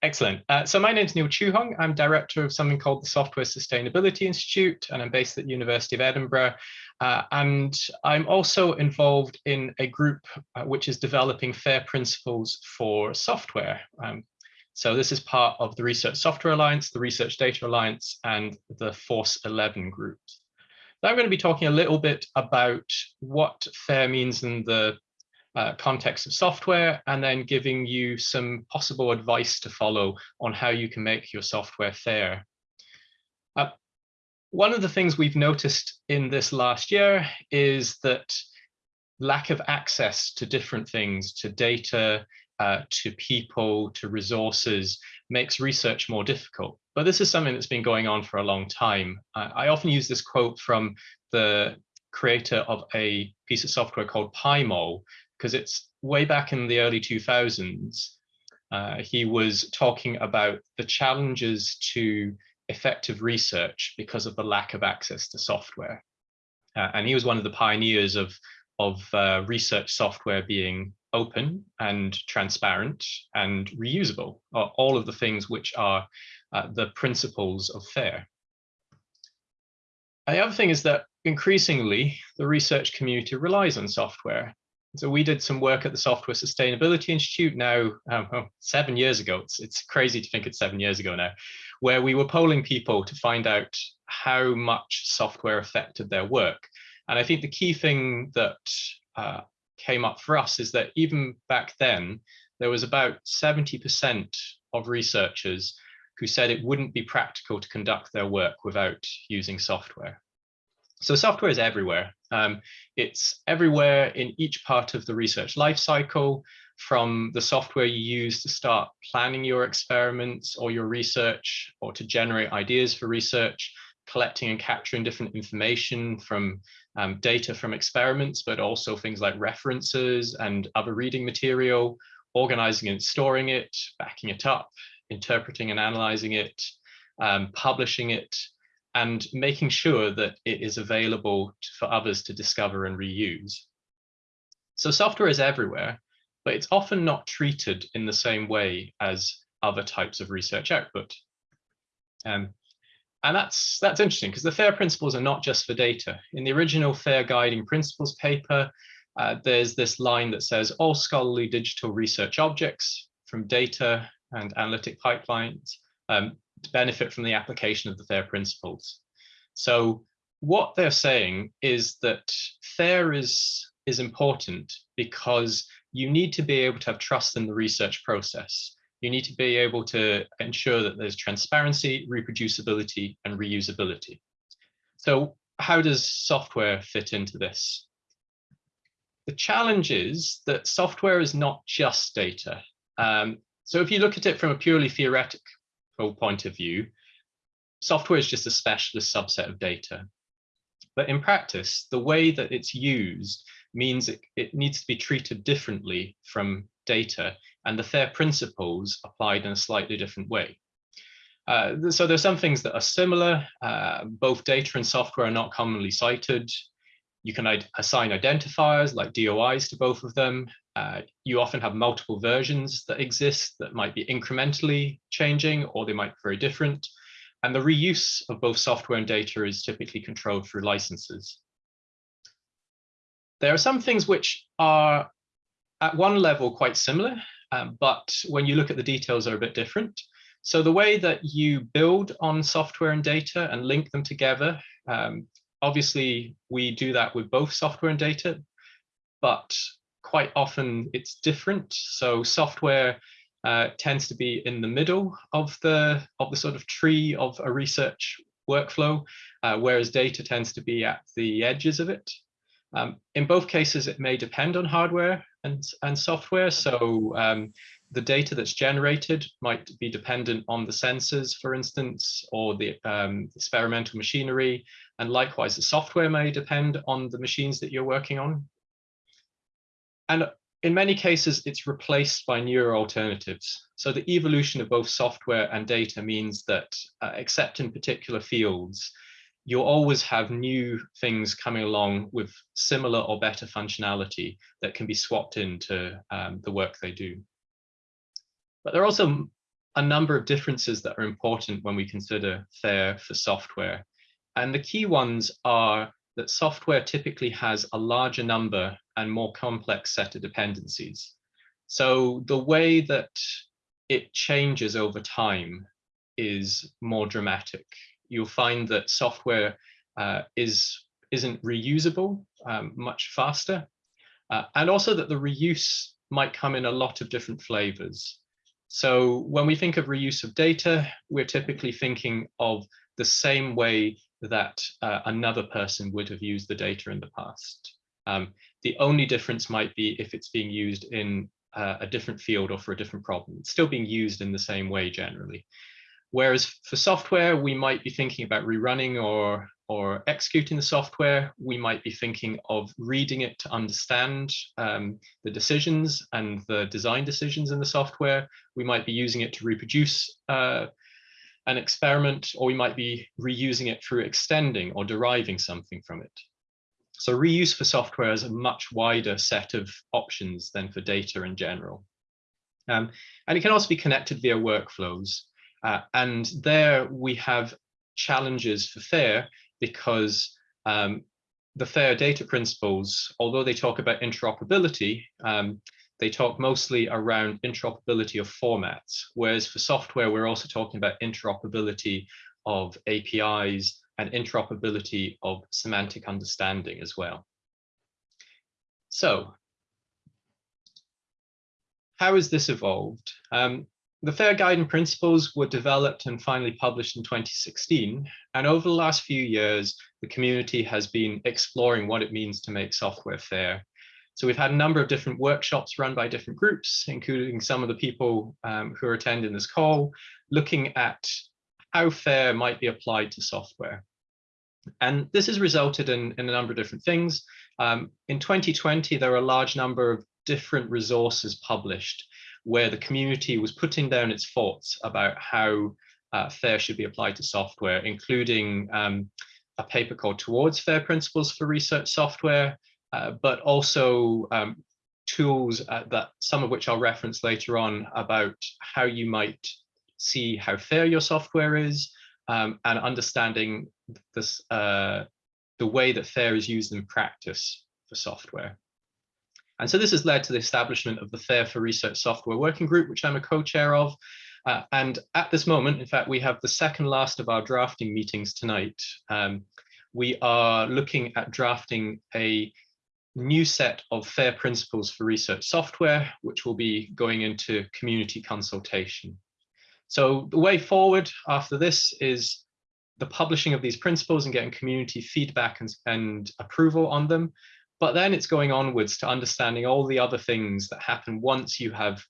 excellent. Uh, so my name is Neil Chue Hong. I'm director of something called the Software Sustainability Institute, and I'm based at the University of Edinburgh. Uh, and I'm also involved in a group uh, which is developing FAIR principles for software. Um, so this is part of the Research Software Alliance, the Research Data Alliance, and the Force 11 groups. Now I'm going to be talking a little bit about what FAIR means in the uh, context of software, and then giving you some possible advice to follow on how you can make your software fair. Uh, one of the things we've noticed in this last year is that lack of access to different things, to data, uh, to people, to resources, makes research more difficult. But this is something that's been going on for a long time. I, I often use this quote from the creator of a piece of software called PyMOL, because it's way back in the early 2000s. Uh, he was talking about the challenges to effective research because of the lack of access to software. Uh, and he was one of the pioneers of, of uh, research software being open and transparent and reusable, are all of the things which are uh, the principles of FAIR. The other thing is that increasingly the research community relies on software. So we did some work at the Software Sustainability Institute now um, oh, seven years ago. It's, it's crazy to think it's seven years ago now, where we were polling people to find out how much software affected their work. And I think the key thing that uh, came up for us is that even back then, there was about 70% of researchers who said it wouldn't be practical to conduct their work without using software. So software is everywhere. Um, it's everywhere in each part of the research lifecycle, from the software you use to start planning your experiments or your research, or to generate ideas for research, collecting and capturing different information from um, data from experiments, but also things like references and other reading material, organizing and storing it, backing it up, interpreting and analyzing it, um, publishing it, and making sure that it is available for others to discover and reuse. So software is everywhere, but it's often not treated in the same way as other types of research output. Um, and that's that's interesting because the FAIR principles are not just for data. In the original FAIR guiding principles paper, uh, there's this line that says all scholarly digital research objects from data and analytic pipelines um, benefit from the application of the FAIR principles. So what they're saying is that FAIR is, is important because you need to be able to have trust in the research process. You need to be able to ensure that there's transparency, reproducibility, and reusability. So how does software fit into this? The challenge is that software is not just data. Um, so if you look at it from a purely theoretical point of view, software is just a specialist subset of data. But in practice, the way that it's used means it, it needs to be treated differently from data and the FAIR principles applied in a slightly different way. Uh, so there's some things that are similar. Uh, both data and software are not commonly cited. You can assign identifiers like DOIs to both of them. Uh, you often have multiple versions that exist that might be incrementally changing or they might be very different. And the reuse of both software and data is typically controlled through licenses. There are some things which are at one level quite similar, um, but when you look at the details are a bit different. So the way that you build on software and data and link them together, um, obviously we do that with both software and data, but quite often it's different. So software uh, tends to be in the middle of the of the sort of tree of a research workflow, uh, whereas data tends to be at the edges of it. Um, in both cases, it may depend on hardware and, and software. So um, the data that's generated might be dependent on the sensors, for instance, or the um, experimental machinery. And likewise, the software may depend on the machines that you're working on. And in many cases, it's replaced by newer alternatives. So the evolution of both software and data means that, uh, except in particular fields, you'll always have new things coming along with similar or better functionality that can be swapped into um, the work they do. But there are also a number of differences that are important when we consider FAIR for software. And the key ones are that software typically has a larger number and more complex set of dependencies. So the way that it changes over time is more dramatic. You'll find that software uh, is, isn't reusable um, much faster, uh, and also that the reuse might come in a lot of different flavors. So when we think of reuse of data, we're typically thinking of the same way that uh, another person would have used the data in the past. Um, the only difference might be if it's being used in uh, a different field or for a different problem. It's still being used in the same way generally. Whereas for software, we might be thinking about rerunning or, or executing the software. We might be thinking of reading it to understand um, the decisions and the design decisions in the software. We might be using it to reproduce uh, an experiment, or we might be reusing it through extending or deriving something from it. So reuse for software is a much wider set of options than for data in general. Um, and it can also be connected via workflows. Uh, and there we have challenges for FAIR because um, the FAIR data principles, although they talk about interoperability, um, they talk mostly around interoperability of formats, whereas for software, we're also talking about interoperability of APIs and interoperability of semantic understanding as well. So how has this evolved? Um, the FAIR guiding principles were developed and finally published in 2016. And over the last few years, the community has been exploring what it means to make software fair. So we've had a number of different workshops run by different groups, including some of the people um, who are attending this call, looking at how fair might be applied to software. And this has resulted in, in a number of different things. Um, in 2020, there were a large number of different resources published where the community was putting down its thoughts about how uh, FAIR should be applied to software, including um, a paper called Towards FAIR Principles for Research Software, uh, but also um, tools uh, that some of which I'll reference later on about how you might see how fair your software is um, and understanding this, uh, the way that FAIR is used in practice for software. And so this has led to the establishment of the FAIR for Research Software Working Group, which I'm a co-chair of. Uh, and at this moment, in fact, we have the second last of our drafting meetings tonight. Um, we are looking at drafting a new set of FAIR principles for research software, which will be going into community consultation. So the way forward after this is the publishing of these principles and getting community feedback and, and approval on them. But then it's going onwards to understanding all the other things that happen once you have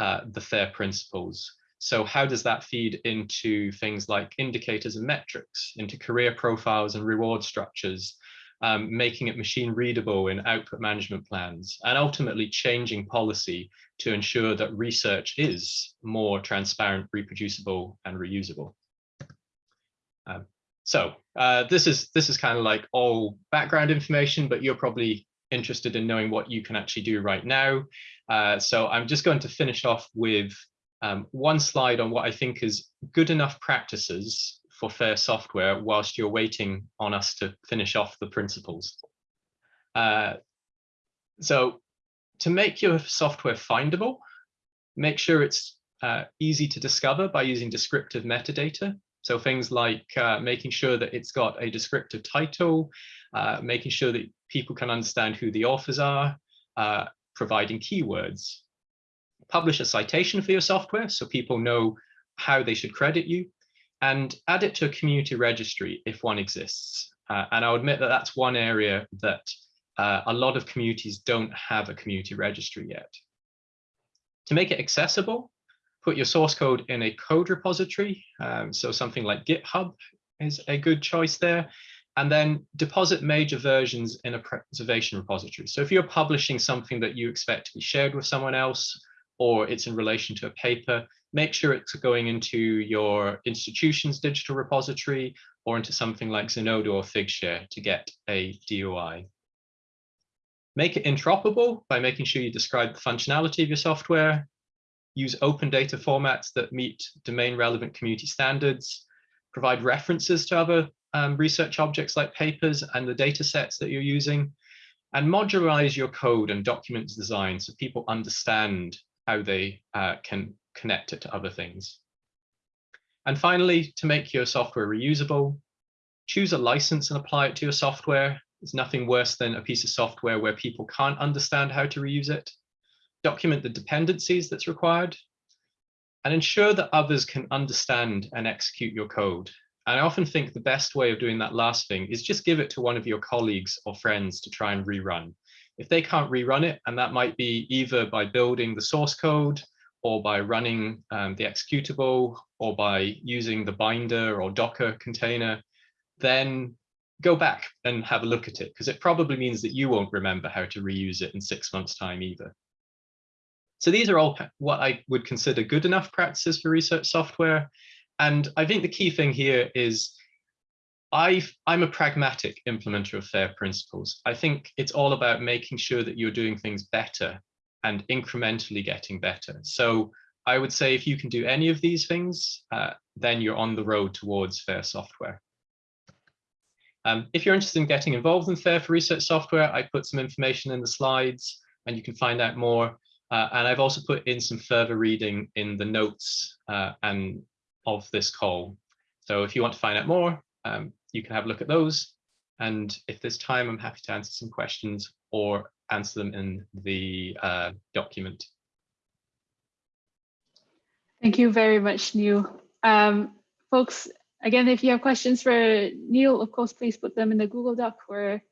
uh, the FAIR principles. So how does that feed into things like indicators and metrics, into career profiles and reward structures, um, making it machine readable in output management plans, and ultimately changing policy to ensure that research is more transparent, reproducible, and reusable. Um, so uh, this is this is kind of like all background information, but you're probably interested in knowing what you can actually do right now. Uh, so I'm just going to finish off with um, one slide on what I think is good enough practices for fair software whilst you're waiting on us to finish off the principles. Uh, so to make your software findable, make sure it's uh, easy to discover by using descriptive metadata. So things like uh, making sure that it's got a descriptive title, uh, making sure that people can understand who the authors are, uh, providing keywords. Publish a citation for your software so people know how they should credit you, and add it to a community registry if one exists. Uh, and I'll admit that that's one area that uh, a lot of communities don't have a community registry yet. To make it accessible, put your source code in a code repository. Um, so something like GitHub is a good choice there. And then deposit major versions in a preservation repository. So if you're publishing something that you expect to be shared with someone else, or it's in relation to a paper, make sure it's going into your institution's digital repository or into something like Zenodo or Figshare to get a DOI. Make it interoperable by making sure you describe the functionality of your software, use open data formats that meet domain relevant community standards, provide references to other um, research objects like papers and the data sets that you're using, and modularize your code and documents design so people understand how they uh, can connect it to other things. And finally, to make your software reusable, choose a license and apply it to your software. There's nothing worse than a piece of software where people can't understand how to reuse it document the dependencies that's required, and ensure that others can understand and execute your code. And I often think the best way of doing that last thing is just give it to one of your colleagues or friends to try and rerun. If they can't rerun it, and that might be either by building the source code or by running um, the executable or by using the binder or Docker container, then go back and have a look at it because it probably means that you won't remember how to reuse it in six months time either. So these are all what I would consider good enough practices for research software. and I think the key thing here is i am a pragmatic implementer of FAIR principles. I think it's all about making sure that you're doing things better and incrementally getting better. So I would say if you can do any of these things, uh, then you're on the road towards FAIR software. Um, if you're interested in getting involved in FAIR for Research software, I put some information in the slides and you can find out more. Uh, and I've also put in some further reading in the notes uh, and of this call. So if you want to find out more, um, you can have a look at those. And if there's time, I'm happy to answer some questions or answer them in the uh, document. Thank you very much, Neil. Um, folks, again, if you have questions for Neil, of course, please put them in the Google Doc or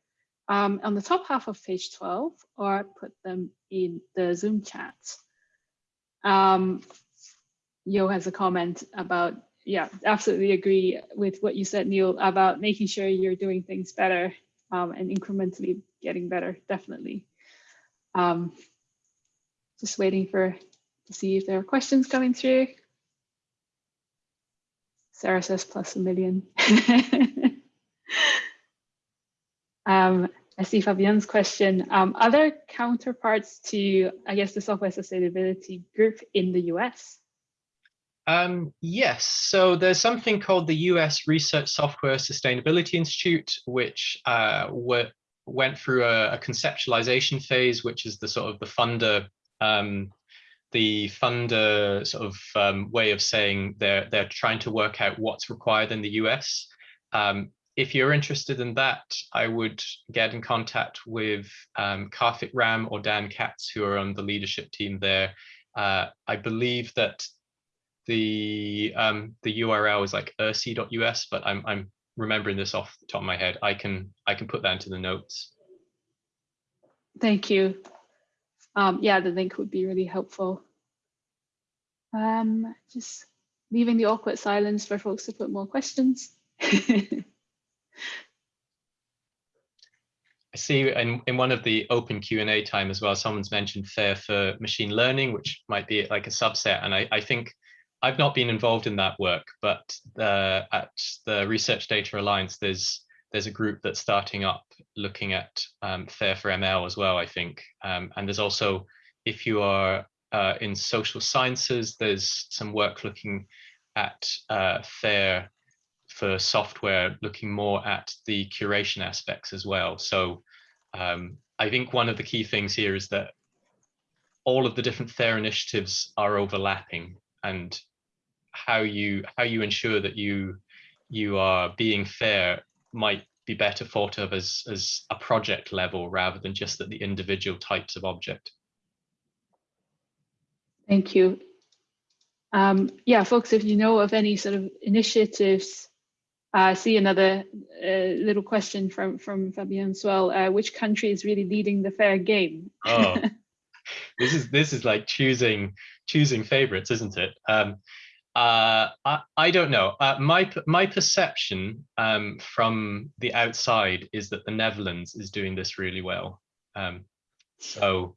um, on the top half of page 12 or put them in the Zoom chat. Um, Yo has a comment about, yeah, absolutely agree with what you said, Neil, about making sure you're doing things better um, and incrementally getting better, definitely. Um, just waiting for to see if there are questions coming through. Sarah says plus a million. um, I see Fabienne's question. Um, are there counterparts to, I guess, the software sustainability group in the US? Um, yes, so there's something called the US Research Software Sustainability Institute, which uh, went through a, a, conceptualization phase, which is the sort of the funder um, the funder sort of um, way of saying they're they're trying to work out what's required in the US. Um, if you're interested in that, I would get in contact with um, Karthik Ram or Dan Katz, who are on the leadership team there. Uh, I believe that the um, the URL is like urssi.us, but I'm I'm remembering this off the top of my head. I can I can put that into the notes. Thank you um, yeah, the link would be really helpful. Um, just leaving the awkward silence for folks to put more questions. I see in, in one of the open Q&A time as well, someone's mentioned FAIR for machine learning, which might be like a subset. And I, I think I've not been involved in that work, but the, at the Research Data Alliance, there's there's a group that's starting up looking at um, FAIR for ML as well, I think. Um, and there's also, if you are uh, in social sciences, there's some work looking at uh, FAIR for software, looking more at the curation aspects as well. So um, I think one of the key things here is that all of the different FAIR initiatives are overlapping and how you how you ensure that you you are being fair might be better thought of as, as a project level rather than just at the individual types of object. Thank you. Um, yeah, folks, if you know of any sort of initiatives, I see another uh, little question from, from Fabian as well. Uh, which country is really leading the fair game? oh, this is this is like choosing choosing favorites, isn't it? Um, uh, I, I, don't know. Uh, my my perception um, from the outside is that the Netherlands is doing this really well. Um, so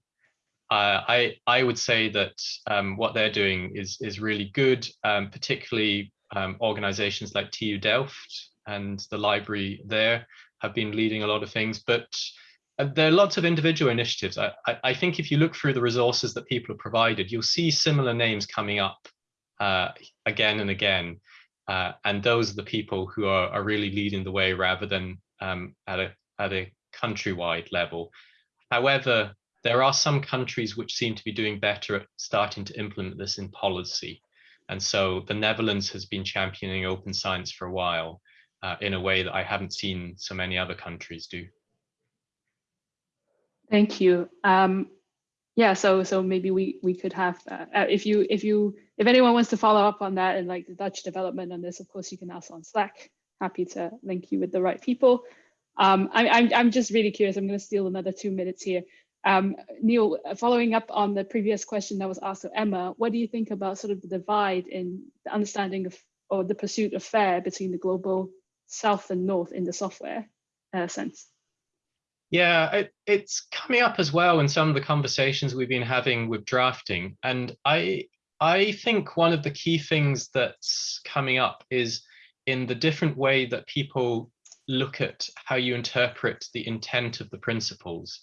uh, I I would say that um, what they're doing is is really good, um, particularly um, organizations like TU Delft and the library there have been leading a lot of things. But uh, there are lots of individual initiatives. I, I, I think if you look through the resources that people have provided, you'll see similar names coming up uh, again and again. Uh, and those are the people who are, are really leading the way rather than um, at, a, at a countrywide level. However, there are some countries which seem to be doing better at starting to implement this in policy. And so the Netherlands has been championing open science for a while uh, in a way that I haven't seen so many other countries do. Thank you. Um, yeah, so so maybe we we could have uh, if you if you if anyone wants to follow up on that and like the Dutch development on this, of course you can ask on Slack. Happy to link you with the right people. Um, I, I'm I'm just really curious. I'm going to steal another two minutes here. Um, Neil, following up on the previous question that was asked of Emma, what do you think about sort of the divide in the understanding of or the pursuit of fair between the global south and north in the software uh, sense? Yeah, it, it's coming up as well in some of the conversations we've been having with drafting. And I I think one of the key things that's coming up is in the different way that people look at how you interpret the intent of the principles.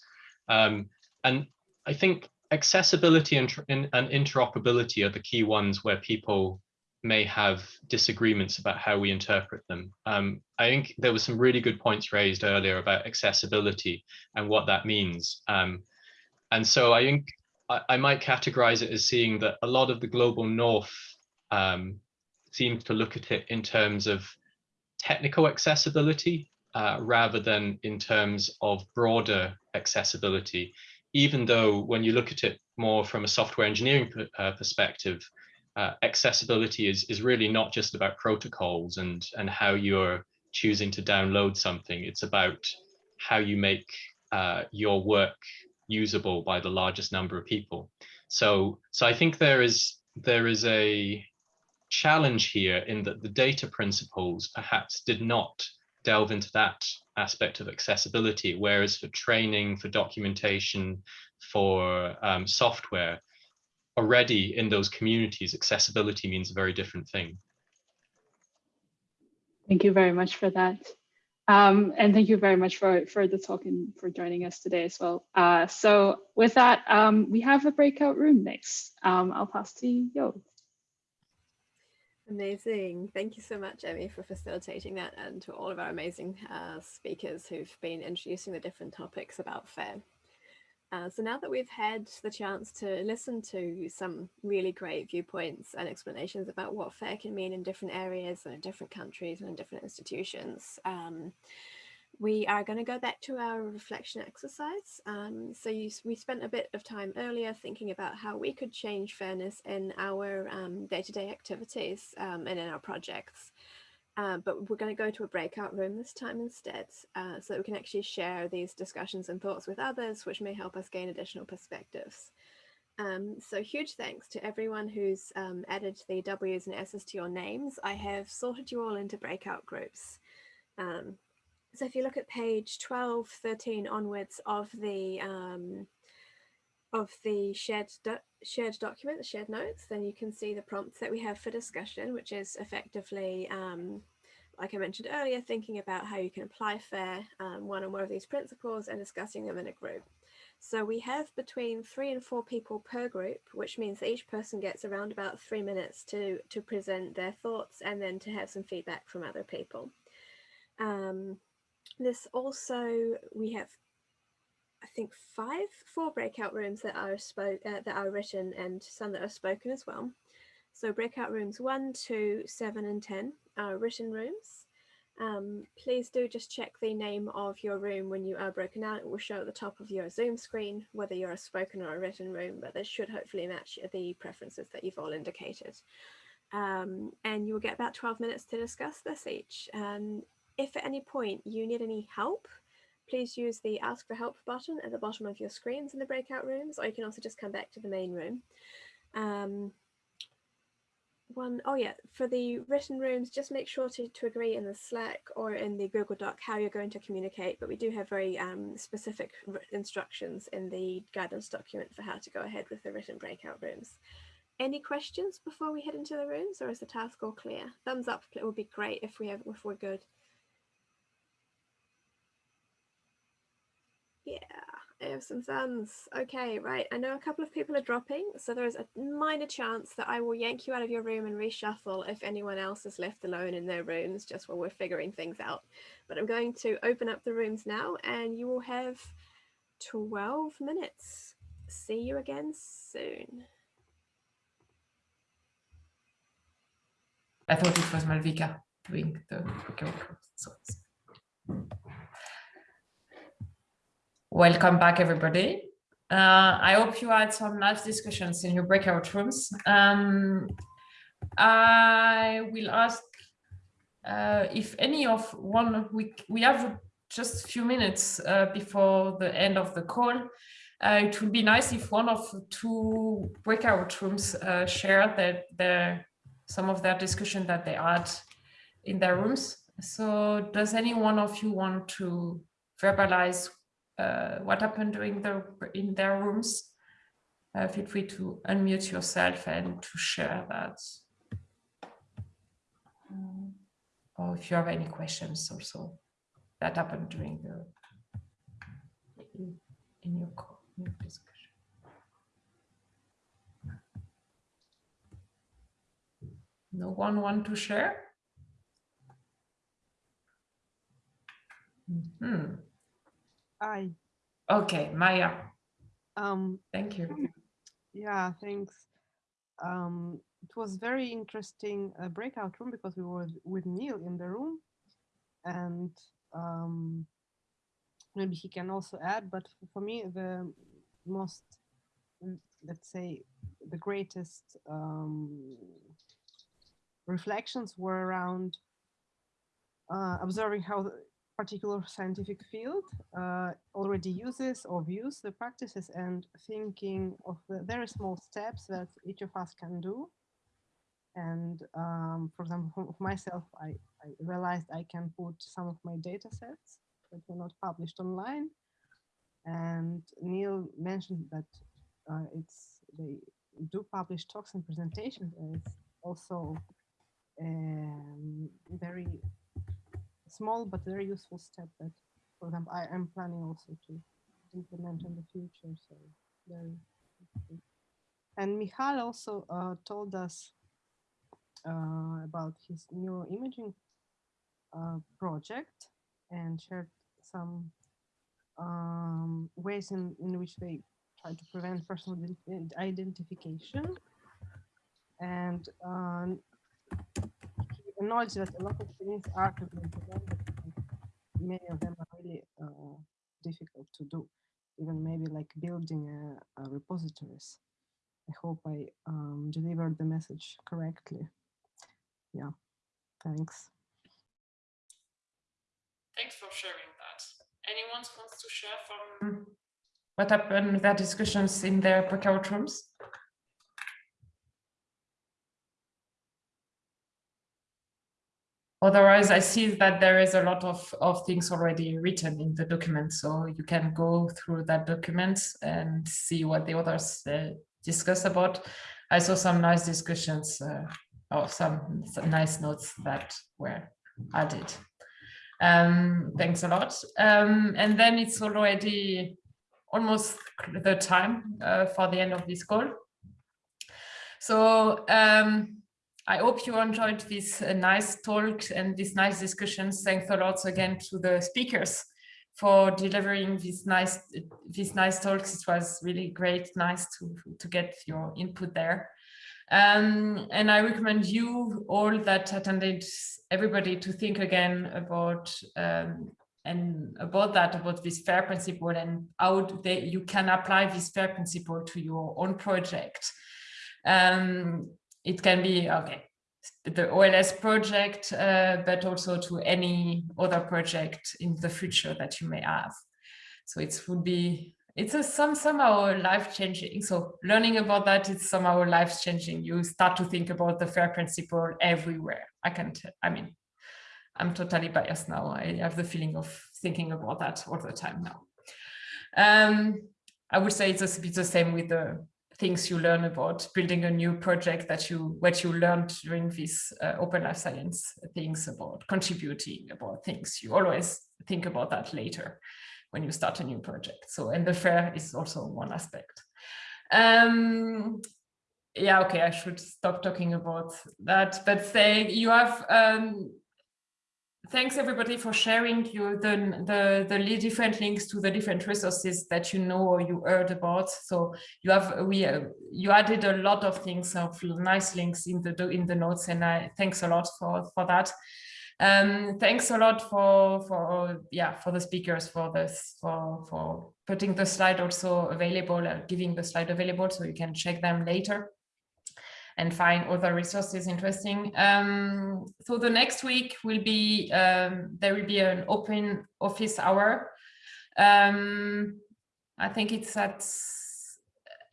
Um, and I think accessibility and, and interoperability are the key ones where people may have disagreements about how we interpret them. Um, I think there were some really good points raised earlier about accessibility and what that means. Um, and so I think I, I, might categorize it as seeing that a lot of the global north um, seems to look at it in terms of technical accessibility uh, rather than in terms of broader accessibility, even though when you look at it more from a software engineering uh, perspective, uh, accessibility is, is really not just about protocols and, and how you're choosing to download something. It's about how you make uh, your work usable by the largest number of people. So, so I think there is there is a challenge here in that the data principles perhaps did not delve into that aspect of accessibility, whereas for training, for documentation, for um, software, already in those communities, accessibility means a very different thing. Thank you very much for that. Um, and thank you very much for, for the talk and for joining us today as well. Uh, so with that, um, we have a breakout room next. Um, I'll pass to Yo. Amazing. Thank you so much, Emmy, for facilitating that and to all of our amazing uh, speakers who've been introducing the different topics about FAIR. Uh, so now that we've had the chance to listen to some really great viewpoints and explanations about what FAIR can mean in different areas and in different countries and in different institutions, um, we are going to go back to our reflection exercise. Um, so you, we spent a bit of time earlier thinking about how we could change fairness in our um, day-to-day um, -day activities um, and in our projects. Uh, but we're going to go to a breakout room this time instead uh, so that we can actually share these discussions and thoughts with others, which may help us gain additional perspectives. Um, so huge thanks to everyone who's um, added the W's and S's to your names. I have sorted you all into breakout groups. Um, so if you look at page 12, 13 onwards of the um, of the shared do shared document, the shared notes, then you can see the prompts that we have for discussion, which is effectively, um, like I mentioned earlier, thinking about how you can apply FAIR, um, one or more of these principles and discussing them in a group. So we have between three and four people per group, which means that each person gets around about three minutes to, to present their thoughts and then to have some feedback from other people. Um, this also, we have I think five, four breakout rooms that are spoke uh, that are written and some that are spoken as well. So breakout rooms one, two, seven, and ten are written rooms. Um, please do just check the name of your room when you are broken out. It will show at the top of your Zoom screen whether you're a spoken or a written room, but this should hopefully match the preferences that you've all indicated. Um, and you will get about 12 minutes to discuss this each. And if at any point you need any help, please use the ask for help button at the bottom of your screens in the breakout rooms, or you can also just come back to the main room. Um, one, oh yeah, for the written rooms, just make sure to, to agree in the Slack or in the Google Doc how you're going to communicate, but we do have very um, specific instructions in the guidance document for how to go ahead with the written breakout rooms. Any questions before we head into the rooms or is the task all clear? Thumbs up, it would be great if we have if we're good. Yeah, I have some thumbs. Okay, right. I know a couple of people are dropping, so there is a minor chance that I will yank you out of your room and reshuffle if anyone else is left alone in their rooms just while we're figuring things out. But I'm going to open up the rooms now and you will have 12 minutes. See you again soon. I thought it was Malvika doing the okay, so Welcome back, everybody. Uh, I hope you had some nice discussions in your breakout rooms. Um, I will ask uh, if any of one, we, we have just a few minutes uh, before the end of the call. Uh, it would be nice if one of two breakout rooms uh, share that their, some of their discussion that they had in their rooms. So does any one of you want to verbalize uh, what happened during the in their rooms. uh, feel free to unmute yourself and to share that. Um, or if you have any questions also that happened during the in, your, in your discussion. No one want to share? Mm -hmm. I. Okay, Maya. Um, Thank you. Yeah, thanks. Um, it was very interesting uh, breakout room because we were with Neil in the room and um, maybe he can also add, but for me, the most, let's say, the greatest um, reflections were around uh, observing how particular scientific field uh, already uses or views the practices and thinking of the very small steps that each of us can do. And um, for example, for myself, I, I realized I can put some of my data sets that were not published online. And Neil mentioned that uh, it's they do publish talks and presentations, and it's also um, very small but very useful step that, for example, I am planning also to implement in the future. So very. And Michal also uh, told us uh, about his neuroimaging uh, project and shared some um, ways in, in which they try to prevent personal identification. And um, he acknowledged that a lot of things are prevented, many of them are really uh, difficult to do, even maybe like building a, a repositories. I hope I um, delivered the message correctly. Yeah, thanks. Thanks for sharing that. Anyone wants to share from what happened with their discussions in their breakout rooms? Otherwise, I see that there is a lot of, of things already written in the document, so you can go through that document and see what the others uh, discuss about. I saw some nice discussions uh, or some, some, nice notes that were added. Um, thanks a lot. Um, and then it's already almost the time uh, for the end of this call. So um, I hope you enjoyed this uh, nice talk and these nice discussions. Thanks a lot again to the speakers for delivering these nice these nice talks. It was really great, nice to, to get your input there. Um, and I recommend you all that attended, everybody to think again about um, and about that, about this FAIR principle and how they, you can apply this FAIR principle to your own project. Um, it can be, okay, the OLS project, uh, but also to any other project in the future that you may have. So it would be, it's a some somehow life changing. So learning about that is somehow life changing. You start to think about the FAIR principle everywhere. I can't, I mean, I'm totally biased now. I have the feeling of thinking about that all the time now. Um, I would say it's a bit the same with the things you learn about building a new project that you what you learned during this uh, open life science things about contributing about things. You always think about that later when you start a new project. So and the fair is also one aspect. Um yeah okay i should stop talking about that but say you have um thanks everybody for sharing the, the the different links to the different resources that you know or you heard about. So you have we uh, you added a lot of things of nice links in the in the notes and i thanks a lot for for that. Um thanks a lot for for yeah for the speakers for this for for putting the slide also available uh, giving the slide available so you can check them later and find other resources interesting. Um, so the next week will be, um, there will be an open office hour. Um, I think it's at,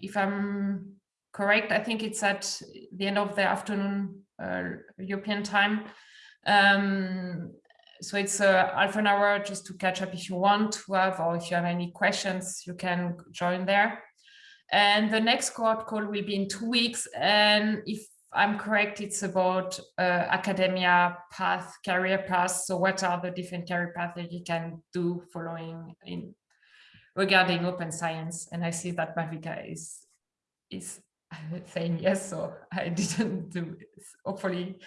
if I'm correct, I think it's at the end of the afternoon uh, European time. Um, so it's a half an hour just to catch up if you want to have, or if you have any questions, you can join there. And the next cohort call will be in two weeks. And if I'm correct, it's about uh, academia path, career path. So what are the different career paths that you can do following in regarding open science? And I see that Marika is is saying yes, so I didn't do hopefully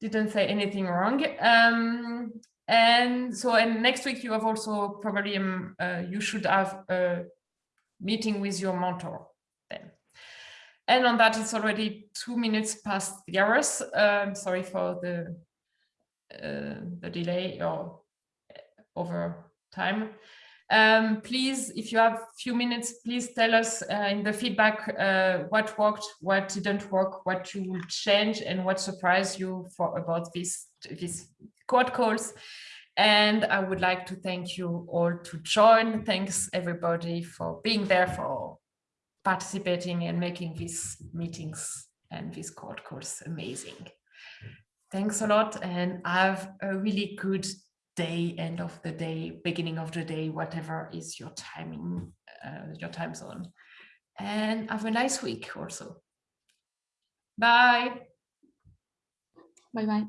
didn't say anything wrong. Um, and so and next week you have also probably um, uh, you should have a meeting with your mentor then. And on that, it's already two minutes past the hours. Um, sorry for the uh, the delay or over time. Um, please, if you have a few minutes, please tell us uh, in the feedback uh, what worked, what didn't work, what you will change, and what surprised you for about this this code calls. And I would like to thank you all to join. Thanks everybody for being there, for participating and making these meetings and these code calls amazing. Thanks a lot and have a really good day, end of the day, beginning of the day, whatever is your timing, uh, your time zone. And have a nice week also. Bye. Bye bye.